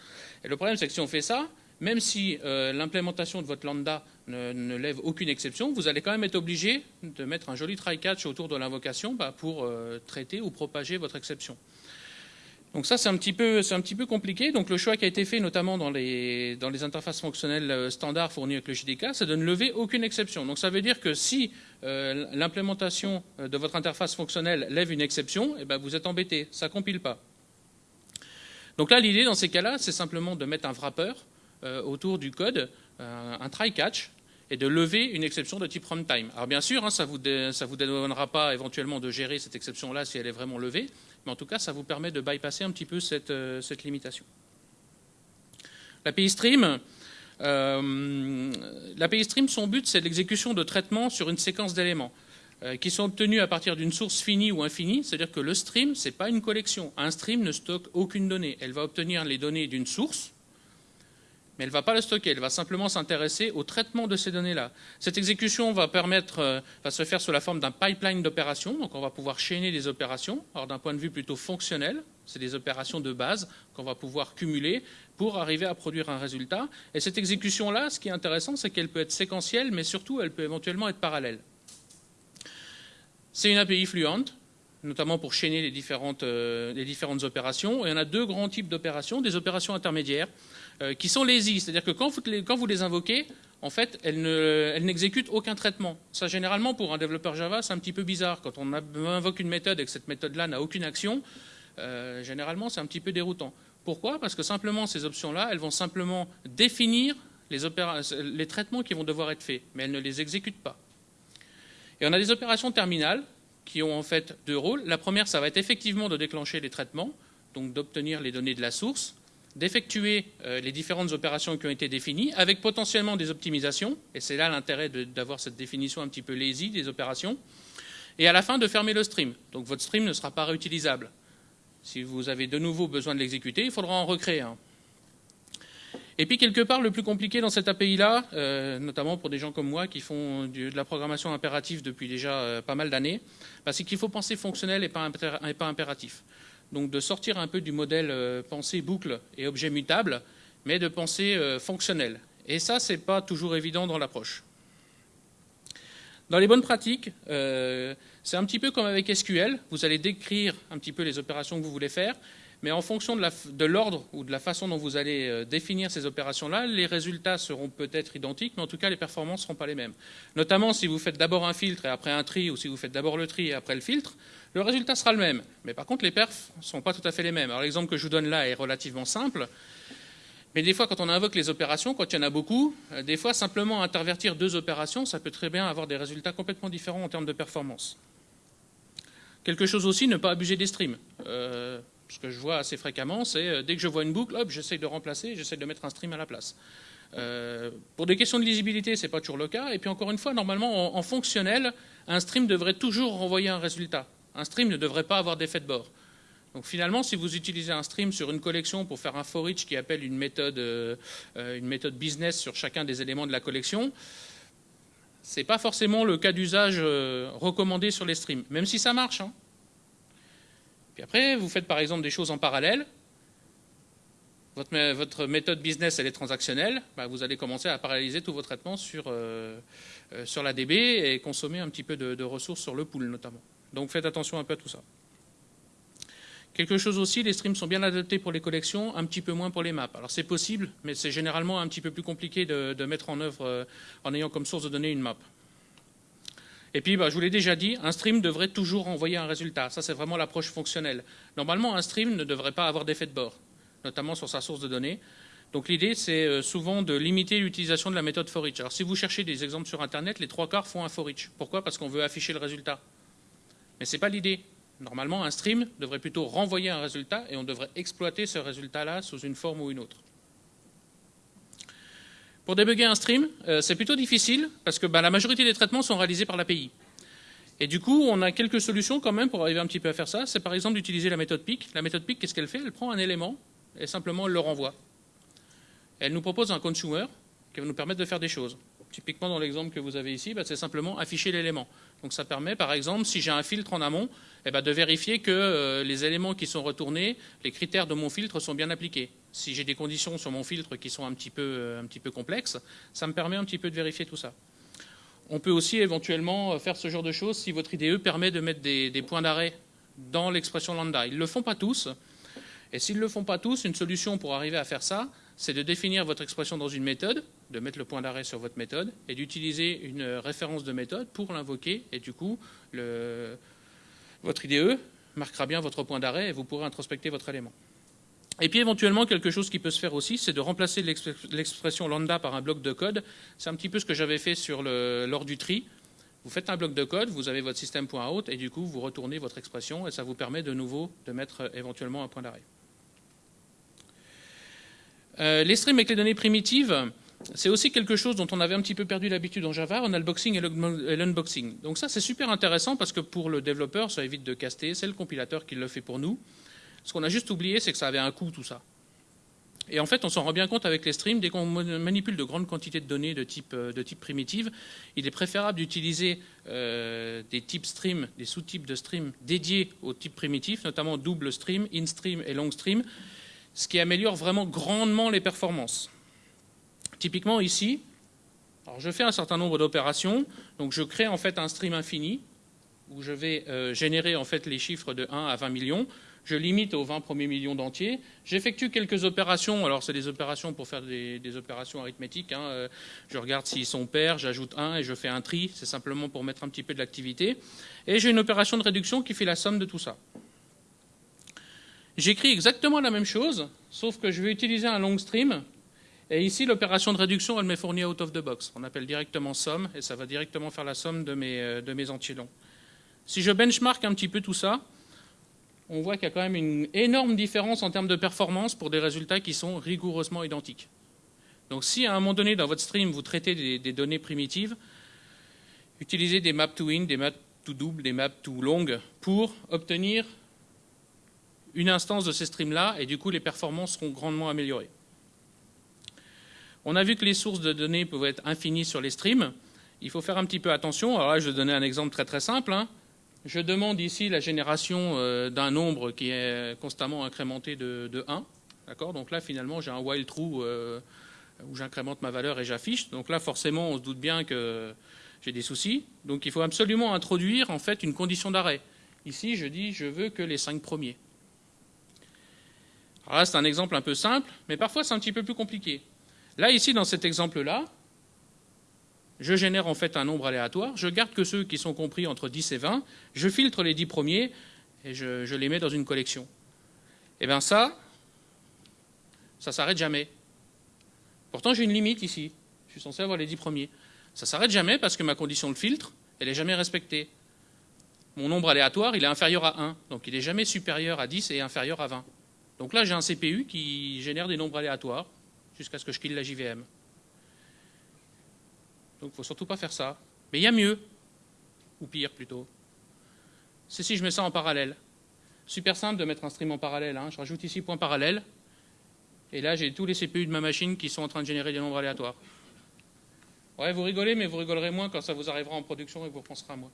[SPEAKER 1] Et le problème, c'est que si on fait ça, même si euh, l'implémentation de votre lambda ne, lève aucune exception, vous allez quand même être obligé de mettre un joli try-catch autour de l'invocation bah, pour euh, traiter ou propager votre exception. Donc ça, c'est un, petit peu, un petit peu compliqué. Donc le choix qui a été fait, notamment dans les, interfaces fonctionnelles euh, standards fournies avec le JDK, c'est de ne lever aucune exception. Donc ça veut dire que si l'implémentation de votre interface fonctionnelle lève une exception, eh ben vous êtes embêté, ça ne compile pas. Donc là, l'idée dans ces cas-là, c'est simplement de mettre un wrapper autour du code, un try-catch, et de lever une exception de type runtime. Alors bien sûr, hein, ça ne vous, dédouanera pas éventuellement de gérer cette exception-là si elle est vraiment levée, mais en tout cas, ça vous permet de bypasser un petit peu cette, euh, limitation. L'API Stream, euh, l'API Stream, son but, c'est l'exécution de traitements sur une séquence d'éléments euh, qui sont obtenus à partir d'une source finie ou infinie, c'est-à-dire que le stream, ce n'est pas une collection. Un stream ne stocke aucune donnée. Elle va obtenir les données d'une source, mais elle ne va pas le stocker, elle va simplement s'intéresser au traitement de ces données-là. Cette exécution va, euh, va se faire sous la forme d'un pipeline d'opérations, donc on va pouvoir chaîner des opérations. Alors d'un point de vue plutôt fonctionnel, c'est des opérations de base qu'on va pouvoir cumuler pour arriver à produire un résultat. Et cette exécution-là, ce qui est intéressant, c'est qu'elle peut être séquentielle, mais surtout, elle peut éventuellement être parallèle. C'est une API fluente, notamment pour chaîner les différentes, euh, les différentes opérations. Et on a deux grands types d'opérations, des opérations intermédiaires, euh, qui sont lazy, c'est-à-dire que quand vous, les, quand vous, les, invoquez, en fait, elles n'exécutent aucun traitement. Ça, généralement, pour un développeur Java, c'est un petit peu bizarre. Quand on invoque une méthode et que cette méthode-là n'a aucune action, euh, généralement, c'est un petit peu déroutant. Pourquoi? Parce que simplement, ces options-là, elles vont simplement définir les traitements qui vont devoir être faits, mais elles ne les exécutent pas. Et on a des opérations terminales qui ont en fait deux rôles. La première, ça va être effectivement de déclencher les traitements, donc d'obtenir les données de la source d'effectuer euh, les différentes opérations qui ont été définies, avec potentiellement des optimisations, et c'est là l'intérêt d'avoir cette définition un petit peu lazy des opérations, et à la fin de fermer le stream. Donc votre stream ne sera pas réutilisable. Si vous avez de nouveau besoin de l'exécuter, il faudra en recréer un. Et puis quelque part, le plus compliqué dans cette API-là, euh, notamment pour des gens comme moi qui font de la programmation impérative depuis déjà euh, pas mal d'années, bah, c'est qu'il faut penser fonctionnel et pas, impératif. Donc de sortir un peu du modèle euh, pensée boucle et objet mutable, mais de penser fonctionnel. Et ça, ce n'est pas toujours évident dans l'approche. Dans les bonnes pratiques, c'est un petit peu comme avec SQL. Vous allez décrire un petit peu les opérations que vous voulez faire, mais en fonction de l'ordre ou de la façon dont vous allez euh, définir ces opérations-là, les résultats seront peut-être identiques, mais en tout cas, les performances ne seront pas les mêmes. Notamment si vous faites d'abord un filtre et après un tri, ou si vous faites d'abord le tri et après le filtre, le résultat sera le même. Mais par contre, les perfs ne sont pas tout à fait les mêmes. Alors l'exemple que je vous donne là est relativement simple. Mais des fois, quand on invoque les opérations, quand il y en a beaucoup, euh, des fois, simplement intervertir deux opérations, ça peut très bien avoir des résultats complètement différents en termes de performance. Quelque chose aussi, ne pas abuser des streams. Euh, ce que je vois assez fréquemment, c'est euh, dès que je vois une boucle, hop, j'essaye de remplacer, j'essaye de mettre un stream à la place. Euh, pour des questions de lisibilité, ce n'est pas toujours le cas. Et puis encore une fois, normalement, en, fonctionnel, un stream devrait toujours renvoyer un résultat. Un stream ne devrait pas avoir d'effet de bord. Donc finalement, si vous utilisez un stream sur une collection pour faire un for each qui appelle une méthode, euh, business sur chacun des éléments de la collection, ce n'est pas forcément le cas d'usage recommandé sur les streams, même si ça marche. Hein après, vous faites par exemple des choses en parallèle. Votre, méthode business, elle est transactionnelle. Bah, vous allez commencer à paralléliser tous vos traitements sur, euh, euh, la DB et consommer un petit peu de, ressources sur le pool notamment. Donc faites attention un peu à tout ça. Quelque chose aussi, les streams sont bien adaptés pour les collections, un petit peu moins pour les maps. Alors c'est possible, mais c'est généralement un petit peu plus compliqué de, de mettre en œuvre euh, en ayant comme source de données une map. Et puis, bah, je vous l'ai déjà dit, un stream devrait toujours envoyer un résultat. Ça, c'est vraiment l'approche fonctionnelle. Normalement, un stream ne devrait pas avoir d'effet de bord, notamment sur sa source de données. Donc l'idée, c'est euh, souvent de limiter l'utilisation de la méthode for each. Alors si vous cherchez des exemples sur Internet, les trois quarts font un for each. Pourquoi? Parce qu'on veut afficher le résultat. Mais ce n'est pas l'idée. Normalement, un stream devrait plutôt renvoyer un résultat et on devrait exploiter ce résultat-là sous une forme ou une autre. Pour débugger un stream, euh, c'est plutôt difficile parce que bah, la majorité des traitements sont réalisés par l'API. Et du coup, on a quelques solutions quand même pour arriver un petit peu à faire ça. C'est par exemple d'utiliser la méthode PIC. La méthode PIC, qu'est-ce qu'elle fait? Elle prend un élément et simplement elle le renvoie. Elle nous propose un consumer qui va nous permettre de faire des choses. Typiquement, dans l'exemple que vous avez ici, bah, c'est simplement afficher l'élément. Donc ça permet, par exemple, si j'ai un filtre en amont, eh ben, de vérifier que euh, les éléments qui sont retournés, les critères de mon filtre sont bien appliqués. Si j'ai des conditions sur mon filtre qui sont un petit, peu, euh, un petit peu complexes, ça me permet un petit peu de vérifier tout ça. On peut aussi éventuellement euh, faire ce genre de choses si votre IDE permet de mettre des, des points d'arrêt dans l'expression lambda. Ils ne le font pas tous. Et s'ils ne le font pas tous, une solution pour arriver à faire ça, c'est de définir votre expression dans une méthode, de mettre le point d'arrêt sur votre méthode et d'utiliser une référence de méthode pour l'invoquer. Et du coup, votre IDE marquera bien votre point d'arrêt et vous pourrez introspecter votre élément. Et puis éventuellement, quelque chose qui peut se faire aussi, c'est de remplacer l'expression lambda par un bloc de code. C'est un petit peu ce que j'avais fait sur lors du tri. Vous faites un bloc de code, vous avez votre système.out et du coup, vous retournez votre expression et ça vous permet de nouveau de mettre éventuellement un point d'arrêt. Euh, les streams avec les données primitives, c'est aussi quelque chose dont on avait un petit peu perdu l'habitude en Java, on a le boxing et l'unboxing. Donc ça, c'est super intéressant parce que pour le développeur, ça évite de caster, c'est le compilateur qui le fait pour nous. Ce qu'on a juste oublié, c'est que ça avait un coût, tout ça. Et en fait, on s'en rend bien compte avec les streams. Dès qu'on manipule de grandes quantités de données de type, euh, de type primitive, il est préférable d'utiliser euh, des types stream, des sous-types de stream dédiés aux types primitifs, notamment double stream, in stream et long stream, ce qui améliore vraiment grandement les performances. Typiquement ici, je fais un certain nombre d'opérations, donc je crée en fait un stream infini, où je vais euh, générer en fait les chiffres de 1 à 20 millions, je limite aux 20 premiers millions d'entiers, j'effectue quelques opérations, alors c'est des opérations pour faire des, opérations arithmétiques, hein, euh, je regarde s'ils sont pairs, j'ajoute 1 et je fais un tri, c'est simplement pour mettre un petit peu de l'activité, et j'ai une opération de réduction qui fait la somme de tout ça. J'écris exactement la même chose, sauf que je vais utiliser un long stream. Et ici, l'opération de réduction, elle m'est fournie out of the box. On appelle directement somme, et ça va directement faire la somme de mes, euh, de mes entiers longs. Si je benchmark un petit peu tout ça, on voit qu'il y a quand même une énorme différence en termes de performance pour des résultats qui sont rigoureusement identiques. Donc si à un moment donné dans votre stream vous traitez des, données primitives, utilisez des maps to in, des maps to double, des maps to long pour obtenir une instance de ces streams-là, et du coup, les performances seront grandement améliorées. On a vu que les sources de données peuvent être infinies sur les streams. Il faut faire un petit peu attention. Alors là, je vais donner un exemple très très simple. Hein. Je demande ici la génération euh, d'un nombre qui est constamment incrémenté de, 1. D'accord? Donc là, finalement, j'ai un while true euh, où j'incrémente ma valeur et j'affiche. Donc là, forcément, on se doute bien que j'ai des soucis. Donc il faut absolument introduire en fait une condition d'arrêt. Ici, je dis je veux que les 5 premiers. Alors là, c'est un exemple un peu simple, mais parfois c'est un petit peu plus compliqué. Là, ici, dans cet exemple-là, je génère en fait un nombre aléatoire, je garde que ceux qui sont compris entre 10 et 20, je filtre les 10 premiers et je, les mets dans une collection. Et eh bien ça, ça s'arrête jamais. Pourtant, j'ai une limite ici. Je suis censé avoir les 10 premiers. Ça s'arrête jamais parce que ma condition de filtre, elle n'est jamais respectée. Mon nombre aléatoire, il est inférieur à 1. Donc il n'est jamais supérieur à 10 et inférieur à 20. Donc là, j'ai un CPU qui génère des nombres aléatoires jusqu'à ce que je kill la JVM. Donc il ne faut surtout pas faire ça. Mais il y a mieux, ou pire plutôt. C'est si je mets ça en parallèle. Super simple de mettre un stream en parallèle. Hein. Je rajoute ici point parallèle. Et là, j'ai tous les CPU de ma machine qui sont en train de générer des nombres aléatoires. Ouais, vous rigolez, mais vous rigolerez moins quand ça vous arrivera en production et vous repenserez à moi.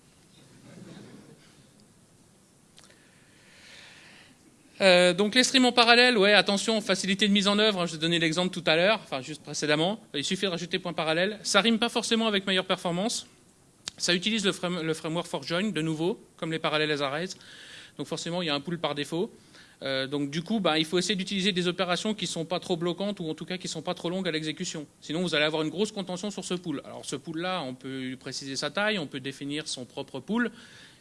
[SPEAKER 1] Euh, donc les streams en parallèle, ouais, attention, facilité de mise en œuvre, hein, je vous ai donné l'exemple tout à l'heure, enfin juste précédemment, il suffit de rajouter point parallèle. Ça rime pas forcément avec meilleure performance, ça utilise le, framework for join de nouveau, comme les parallèles as donc forcément il y a un pool par défaut. Euh, donc du coup, bah, il faut essayer d'utiliser des opérations qui ne sont pas trop bloquantes ou en tout cas qui ne sont pas trop longues à l'exécution. Sinon, vous allez avoir une grosse contention sur ce pool. Alors ce pool-là, on peut préciser sa taille, on peut définir son propre pool,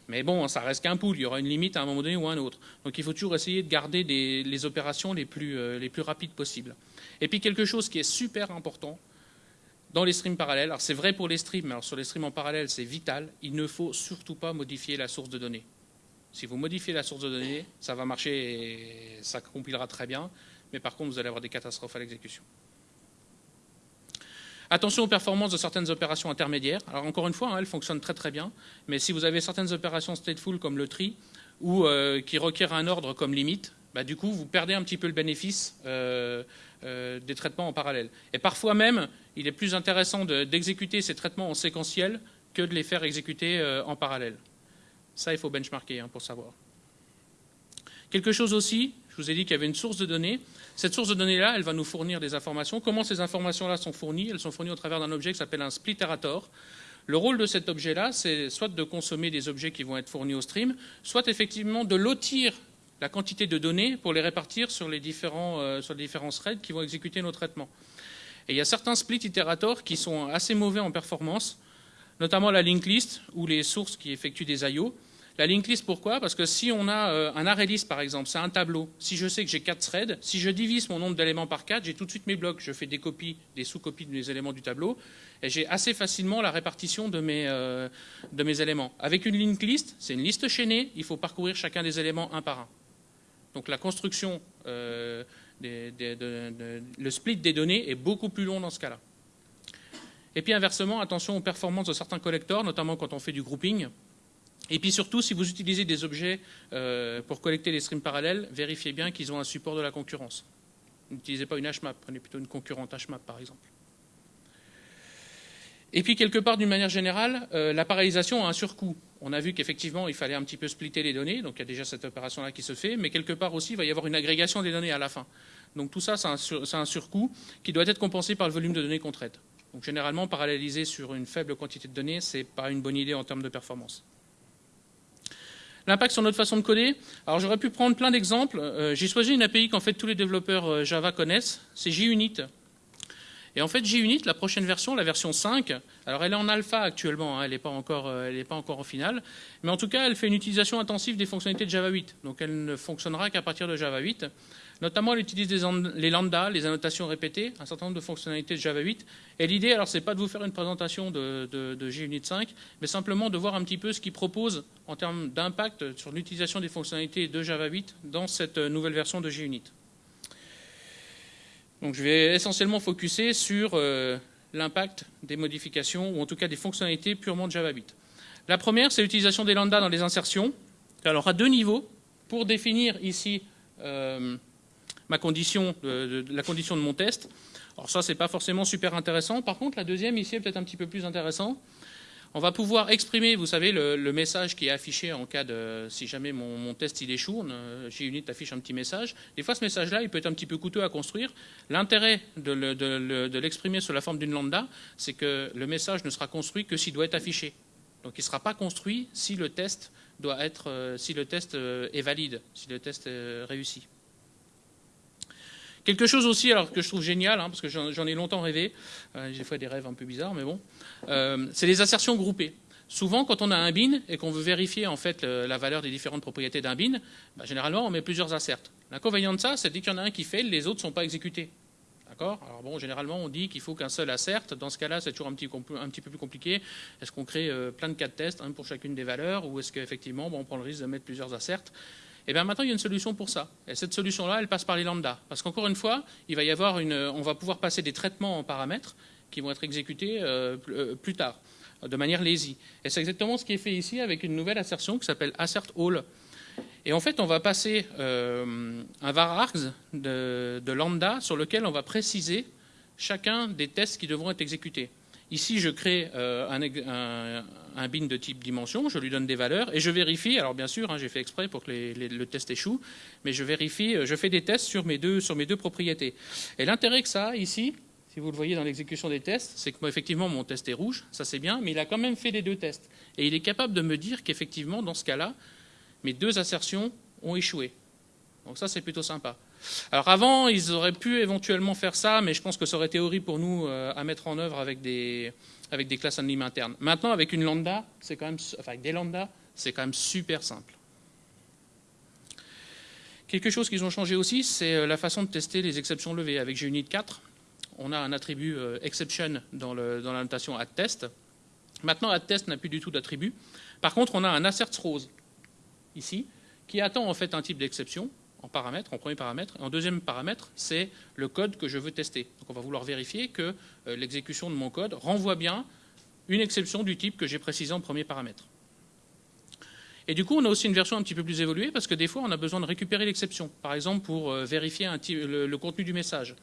[SPEAKER 1] mais bon, ça reste qu'un pool, il y aura une limite à un moment donné ou à un autre. Donc il faut toujours essayer de garder les opérations les plus, euh, les plus rapides possibles. Et puis quelque chose qui est super important dans les streams parallèles, alors c'est vrai pour les streams, mais sur les streams en parallèle c'est vital, il ne faut surtout pas modifier la source de données. Si vous modifiez la source de données, ça va marcher et ça compilera très bien, mais par contre vous allez avoir des catastrophes à l'exécution. Attention aux performances de certaines opérations intermédiaires. Alors encore une fois, hein, elles fonctionnent très très bien, mais si vous avez certaines opérations stateful comme le tri, ou euh, qui requièrent un ordre comme limite, bah, du coup vous perdez un petit peu le bénéfice euh, euh, des traitements en parallèle. Et parfois même, il est plus intéressant d'exécuter ces traitements en séquentiel que de les faire exécuter en parallèle. Ça, il faut benchmarker hein, pour savoir. Quelque chose aussi, je vous ai dit qu'il y avait une source de données. Cette source de données-là, elle va nous fournir des informations. Comment ces informations-là sont fournies? Elles sont fournies au travers d'un objet qui s'appelle un splitterator. Le rôle de cet objet-là, c'est soit de consommer des objets qui vont être fournis au stream, soit effectivement de lotir la quantité de données pour les répartir sur les différents, euh, sur les différents threads qui vont exécuter nos traitements. Et il y a certains split iterators qui sont assez mauvais en performance, notamment la linked list ou les sources qui effectuent des I.O. La linked list, pourquoi? Parce que si on a euh, un array list, par exemple, c'est un tableau. Si je sais que j'ai 4 threads, si je divise mon nombre d'éléments par 4, j'ai tout de suite mes blocs. Je fais des copies, des sous-copies des éléments du tableau, et j'ai assez facilement la répartition de mes, euh, éléments. Avec une linked list, c'est une liste chaînée, il faut parcourir chacun des éléments un par un. Donc la construction, euh, le split des données est beaucoup plus long dans ce cas-là. Et puis inversement, attention aux performances de certains collecteurs, notamment quand on fait du grouping. Et puis surtout, si vous utilisez des objets euh, pour collecter les streams parallèles, vérifiez bien qu'ils ont un support de la concurrence. N'utilisez pas une HMAP, prenez plutôt une concurrente HMAP par exemple. Et puis quelque part, d'une manière générale, euh, la parallélisation a un surcoût. On a vu qu'effectivement, il fallait un petit peu splitter les données, donc il y a déjà cette opération-là qui se fait, mais quelque part aussi, il va y avoir une agrégation des données à la fin. Donc tout ça, c'est un, un, surcoût qui doit être compensé par le volume de données qu'on traite. Donc généralement, paralléliser sur une faible quantité de données, ce n'est pas une bonne idée en termes de performance. L'impact sur notre façon de coder, alors j'aurais pu prendre plein d'exemples. Euh, j'ai choisi une API qu'en fait tous les développeurs euh, Java connaissent, c'est JUnit. Et en fait, JUnit, la prochaine version, la version 5, alors elle est en alpha actuellement, elle n'est pas, encore, euh, pas encore en finale, mais en tout cas, elle fait une utilisation intensive des fonctionnalités de Java 8. Donc elle ne fonctionnera qu'à partir de Java 8. Notamment, elle utilise les lambdas, les annotations répétées, un certain nombre de fonctionnalités de Java 8. Et l'idée, alors, c'est pas de vous faire une présentation de, de, JUnit 5, mais simplement de voir un petit peu ce qu'il propose en termes d'impact sur l'utilisation des fonctionnalités de Java 8 dans cette nouvelle version de JUnit. Donc, je vais essentiellement focuser sur euh, l'impact des modifications, ou en tout cas des fonctionnalités purement de Java 8. La première, c'est l'utilisation des lambdas dans les insertions. Alors, à deux niveaux. Pour définir ici ma condition, la condition de mon test. Alors ça, c'est pas forcément super intéressant. Par contre, la deuxième ici est peut-être un petit peu plus intéressant. On va pouvoir exprimer, vous savez, le, message qui est affiché en cas de, si jamais mon, test il échoue, JUnit affiche un petit message. Des fois, ce message-là, il peut être un petit peu coûteux à construire. L'intérêt de l'exprimer sous la forme d'une lambda, c'est que le message ne sera construit que s'il doit être affiché. Donc, il ne sera pas construit si le test doit être, euh, si le test euh, est valide, si le test est réussi. Quelque chose aussi, alors que je trouve génial, hein, parce que j'en ai longtemps rêvé, euh, j'ai fait des rêves un peu bizarres, mais bon, euh, c'est les assertions groupées. Souvent, quand on a un bin et qu'on veut vérifier en fait la valeur des différentes propriétés d'un bin, bah, généralement on met plusieurs asserts. L'inconvénient de ça, c'est dès qu'il y en a un qui fait, les autres ne sont pas exécutés. D'accord? Alors bon, généralement on dit qu'il faut qu'un seul assert. Dans ce cas-là, c'est toujours un petit, peu plus compliqué. Est-ce qu'on crée euh, plein de cas de test, un pour chacune des valeurs, ou est-ce qu'effectivement on prend le risque de mettre plusieurs asserts et eh bien maintenant, il y a une solution pour ça. Et cette solution-là, elle passe par les lambdas. Parce qu'encore une fois, on va pouvoir passer des traitements en paramètres qui vont être exécutés euh, euh, plus tard, de manière lazy. Et c'est exactement ce qui est fait ici avec une nouvelle assertion qui s'appelle assert all. Et en fait, on va passer euh, un var args de lambda sur lequel on va préciser chacun des tests qui devront être exécutés. Ici, je crée euh, un, bin de type dimension, je lui donne des valeurs et je vérifie. Alors bien sûr, hein, j'ai fait exprès pour que le test échoue, mais je vérifie, euh, je fais des tests sur mes deux, sur mes deux propriétés. Et l'intérêt que ça a ici, si vous le voyez dans l'exécution des tests, c'est que moi, effectivement, mon test est rouge, ça c'est bien, mais il a quand même fait les deux tests. Et il est capable de me dire qu'effectivement, dans ce cas-là, mes deux assertions ont échoué. Donc ça, c'est plutôt sympa. Alors avant, ils auraient pu éventuellement faire ça, mais je pense que ça aurait été horrible pour nous euh, à mettre en œuvre avec des, classes anonymes internes. Maintenant, avec une lambda, c'est quand même, enfin avec des lambda, c'est quand même super simple. Quelque chose qu'ils ont changé aussi, c'est euh, la façon de tester les exceptions levées. Avec JUnit 4, on a un attribut euh, exception dans la notation addTest. Maintenant, addTest n'a plus du tout d'attribut. Par contre, on a un assert rose ici, qui attend en fait un type d'exception, en paramètre, en premier paramètre. Et en deuxième paramètre, c'est le code que je veux tester. Donc on va vouloir vérifier que euh, l'exécution de mon code renvoie bien une exception du type que j'ai précisé en premier paramètre. Et du coup, on a aussi une version un petit peu plus évoluée parce que des fois, on a besoin de récupérer l'exception. Par exemple, pour euh, vérifier le, contenu du message.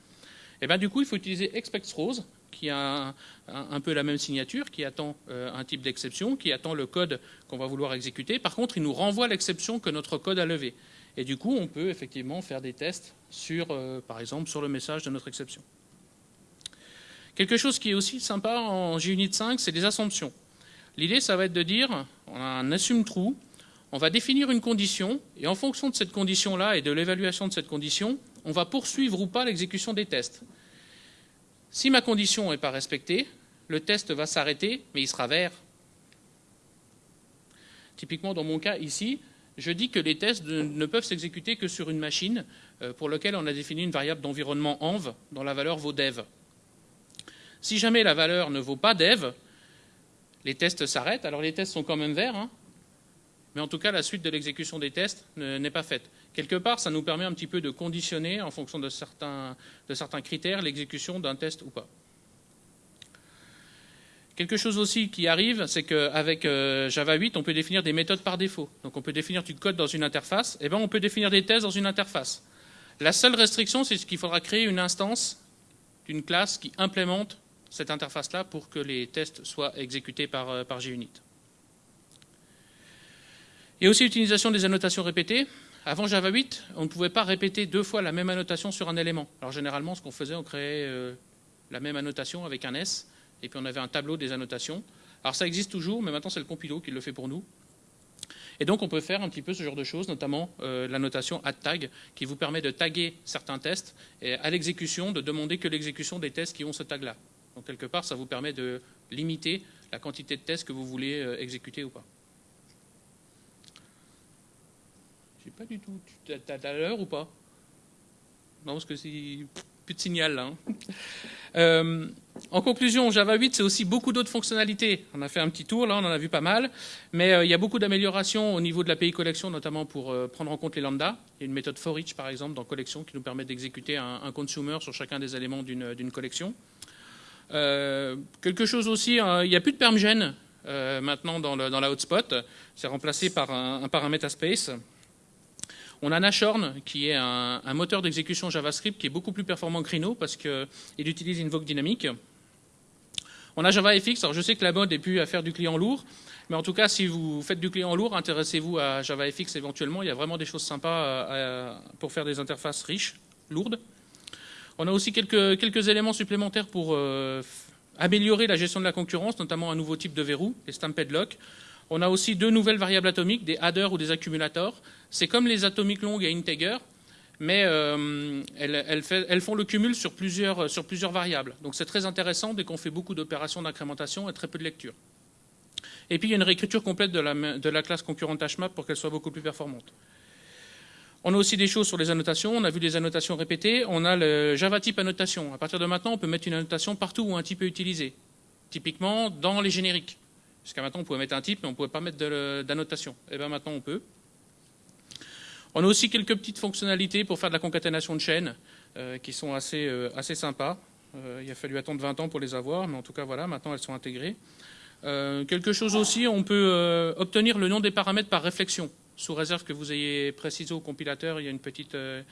[SPEAKER 1] Et bien du coup, il faut utiliser expectRose, qui a un, peu la même signature, qui attend euh, un type d'exception, qui attend le code qu'on va vouloir exécuter. Par contre, il nous renvoie l'exception que notre code a levée. Et du coup, on peut effectivement faire des tests sur, euh, par exemple, sur le message de notre exception. Quelque chose qui est aussi sympa en JUnit 5, c'est des assumptions. L'idée, ça va être de dire, on a un assume true, on va définir une condition, et en fonction de cette condition-là et de l'évaluation de cette condition, on va poursuivre ou pas l'exécution des tests. Si ma condition n'est pas respectée, le test va s'arrêter, mais il sera vert. Typiquement, dans mon cas ici, je dis que les tests ne peuvent s'exécuter que sur une machine euh, pour laquelle on a défini une variable d'environnement env dont la valeur vaut dev. Si jamais la valeur ne vaut pas dev, les tests s'arrêtent. Alors les tests sont quand même verts, hein, mais en tout cas la suite de l'exécution des tests n'est pas faite. Quelque part, ça nous permet un petit peu de conditionner en fonction de certains, de certains critères l'exécution d'un test ou pas. Quelque chose aussi qui arrive, c'est qu'avec euh, Java 8, on peut définir des méthodes par défaut. Donc on peut définir du code dans une interface, et eh bien on peut définir des tests dans une interface. La seule restriction, c'est qu'il faudra créer une instance d'une classe qui implémente cette interface-là pour que les tests soient exécutés par, euh, par JUnit. Et aussi l'utilisation des annotations répétées. Avant Java 8, on ne pouvait pas répéter deux fois la même annotation sur un élément. Alors généralement, ce qu'on faisait, on créait euh, la même annotation avec un S, et puis on avait un tableau des annotations. Alors ça existe toujours, mais maintenant c'est le compilo qui le fait pour nous. Et donc on peut faire un petit peu ce genre de choses, notamment euh, la notation add qui vous permet de taguer certains tests et à l'exécution de demander que l'exécution des tests qui ont ce tag-là. Donc quelque part, ça vous permet de limiter la quantité de tests que vous voulez euh, exécuter ou pas. Je sais pas du tout. Tu as, l'heure ou pas? Non, parce que c'est de signal là. Hein. Euh, en conclusion, Java 8, c'est aussi beaucoup d'autres fonctionnalités. On a fait un petit tour, là, on en a vu pas mal. Mais euh, il y a beaucoup d'améliorations au niveau de l'API collection, notamment pour euh, prendre en compte les lambdas. Il y a une méthode for each, par exemple, dans collection, qui nous permet d'exécuter un, consumer sur chacun des éléments d'une collection. quelque chose aussi, il n'y a plus de permgen maintenant dans, la hotspot. C'est remplacé par un, un. On a Nashorn, qui est un, moteur d'exécution JavaScript qui est beaucoup plus performant que Rhino parce qu'il utilise Invoke dynamique. On a JavaFX. Alors je sais que la mode est plus à faire du client lourd, mais en tout cas, si vous faites du client lourd, intéressez-vous à JavaFX éventuellement. Il y a vraiment des choses sympas euh, pour faire des interfaces riches, lourdes. On a aussi quelques, quelques éléments supplémentaires pour euh, améliorer la gestion de la concurrence, notamment un nouveau type de verrou, les stamped lock. On a aussi deux nouvelles variables atomiques, des adders ou des accumulators. C'est comme les atomiques longues et integer, mais euh, elles, font le cumul sur plusieurs, sur plusieurs variables. Donc c'est très intéressant dès qu'on fait beaucoup d'opérations d'incrémentation et très peu de lecture. Et puis il y a une réécriture complète de la, de la classe concurrente HMAP pour qu'elle soit beaucoup plus performante. On a aussi des choses sur les annotations. On a vu des annotations répétées. On a le Java type annotation. À partir de maintenant, on peut mettre une annotation partout où un type est utilisé. Typiquement, dans les génériques. Jusqu'à maintenant, on pouvait mettre un type, mais on ne pouvait pas mettre d'annotation. Et eh bien maintenant, on peut. On a aussi quelques petites fonctionnalités pour faire de la concaténation de chaînes euh, qui sont assez, euh, assez sympas. Euh, il a fallu attendre 20 ans pour les avoir, mais en tout cas, voilà, maintenant elles sont intégrées. quelque chose aussi, on peut obtenir le nom des paramètres par réflexion sous réserve que vous ayez précisé au compilateur, il y a une petite, euh,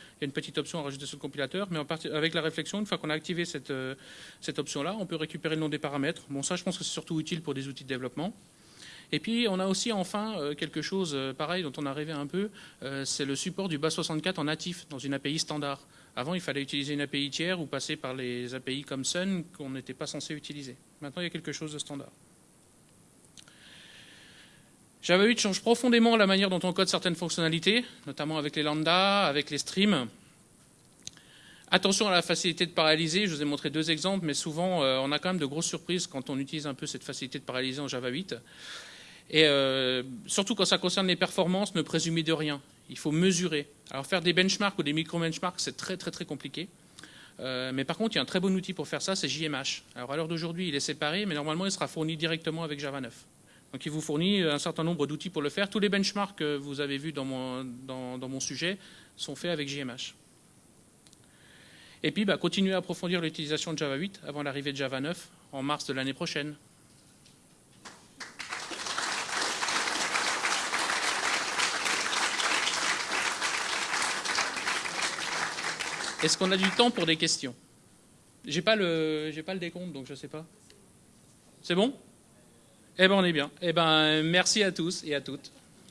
[SPEAKER 1] option à rajouter sur le compilateur, mais avec la réflexion, une fois qu'on a activé cette, euh, cette option-là, on peut récupérer le nom des paramètres. Bon, ça, je pense que c'est surtout utile pour des outils de développement. Et puis, on a aussi enfin euh, quelque chose pareil dont on a rêvé un peu, c'est le support du BAS64 en natif dans une API standard. Avant, il fallait utiliser une API tiers ou passer par les API comme Sun qu'on n'était pas censé utiliser. Maintenant, il y a quelque chose de standard. Java 8 change profondément la manière dont on code certaines fonctionnalités, notamment avec les lambda, avec les streams. Attention à la facilité de paralyser, je vous ai montré deux exemples, mais souvent euh, on a quand même de grosses surprises quand on utilise un peu cette facilité de paralyser en Java 8. Et euh, surtout quand ça concerne les performances, ne présumez de rien. Il faut mesurer. Alors faire des benchmarks ou des micro-benchmarks, c'est très très très compliqué. Euh, mais par contre, il y a un très bon outil pour faire ça, c'est JMH. Alors à l'heure d'aujourd'hui, il est séparé, mais normalement, il sera fourni directement avec Java 9. Donc il vous fournit un certain nombre d'outils pour le faire. Tous les benchmarks que vous avez vus dans mon, dans, mon sujet sont faits avec JMH. Et puis, bah, continuez à approfondir l'utilisation de Java 8 avant l'arrivée de Java 9 en mars de l'année prochaine. Est-ce qu'on a du temps pour des questions? J'ai pas le, pas le décompte, donc je ne sais pas. C'est bon? Eh bien, on est bien. Eh ben, merci à tous et à toutes.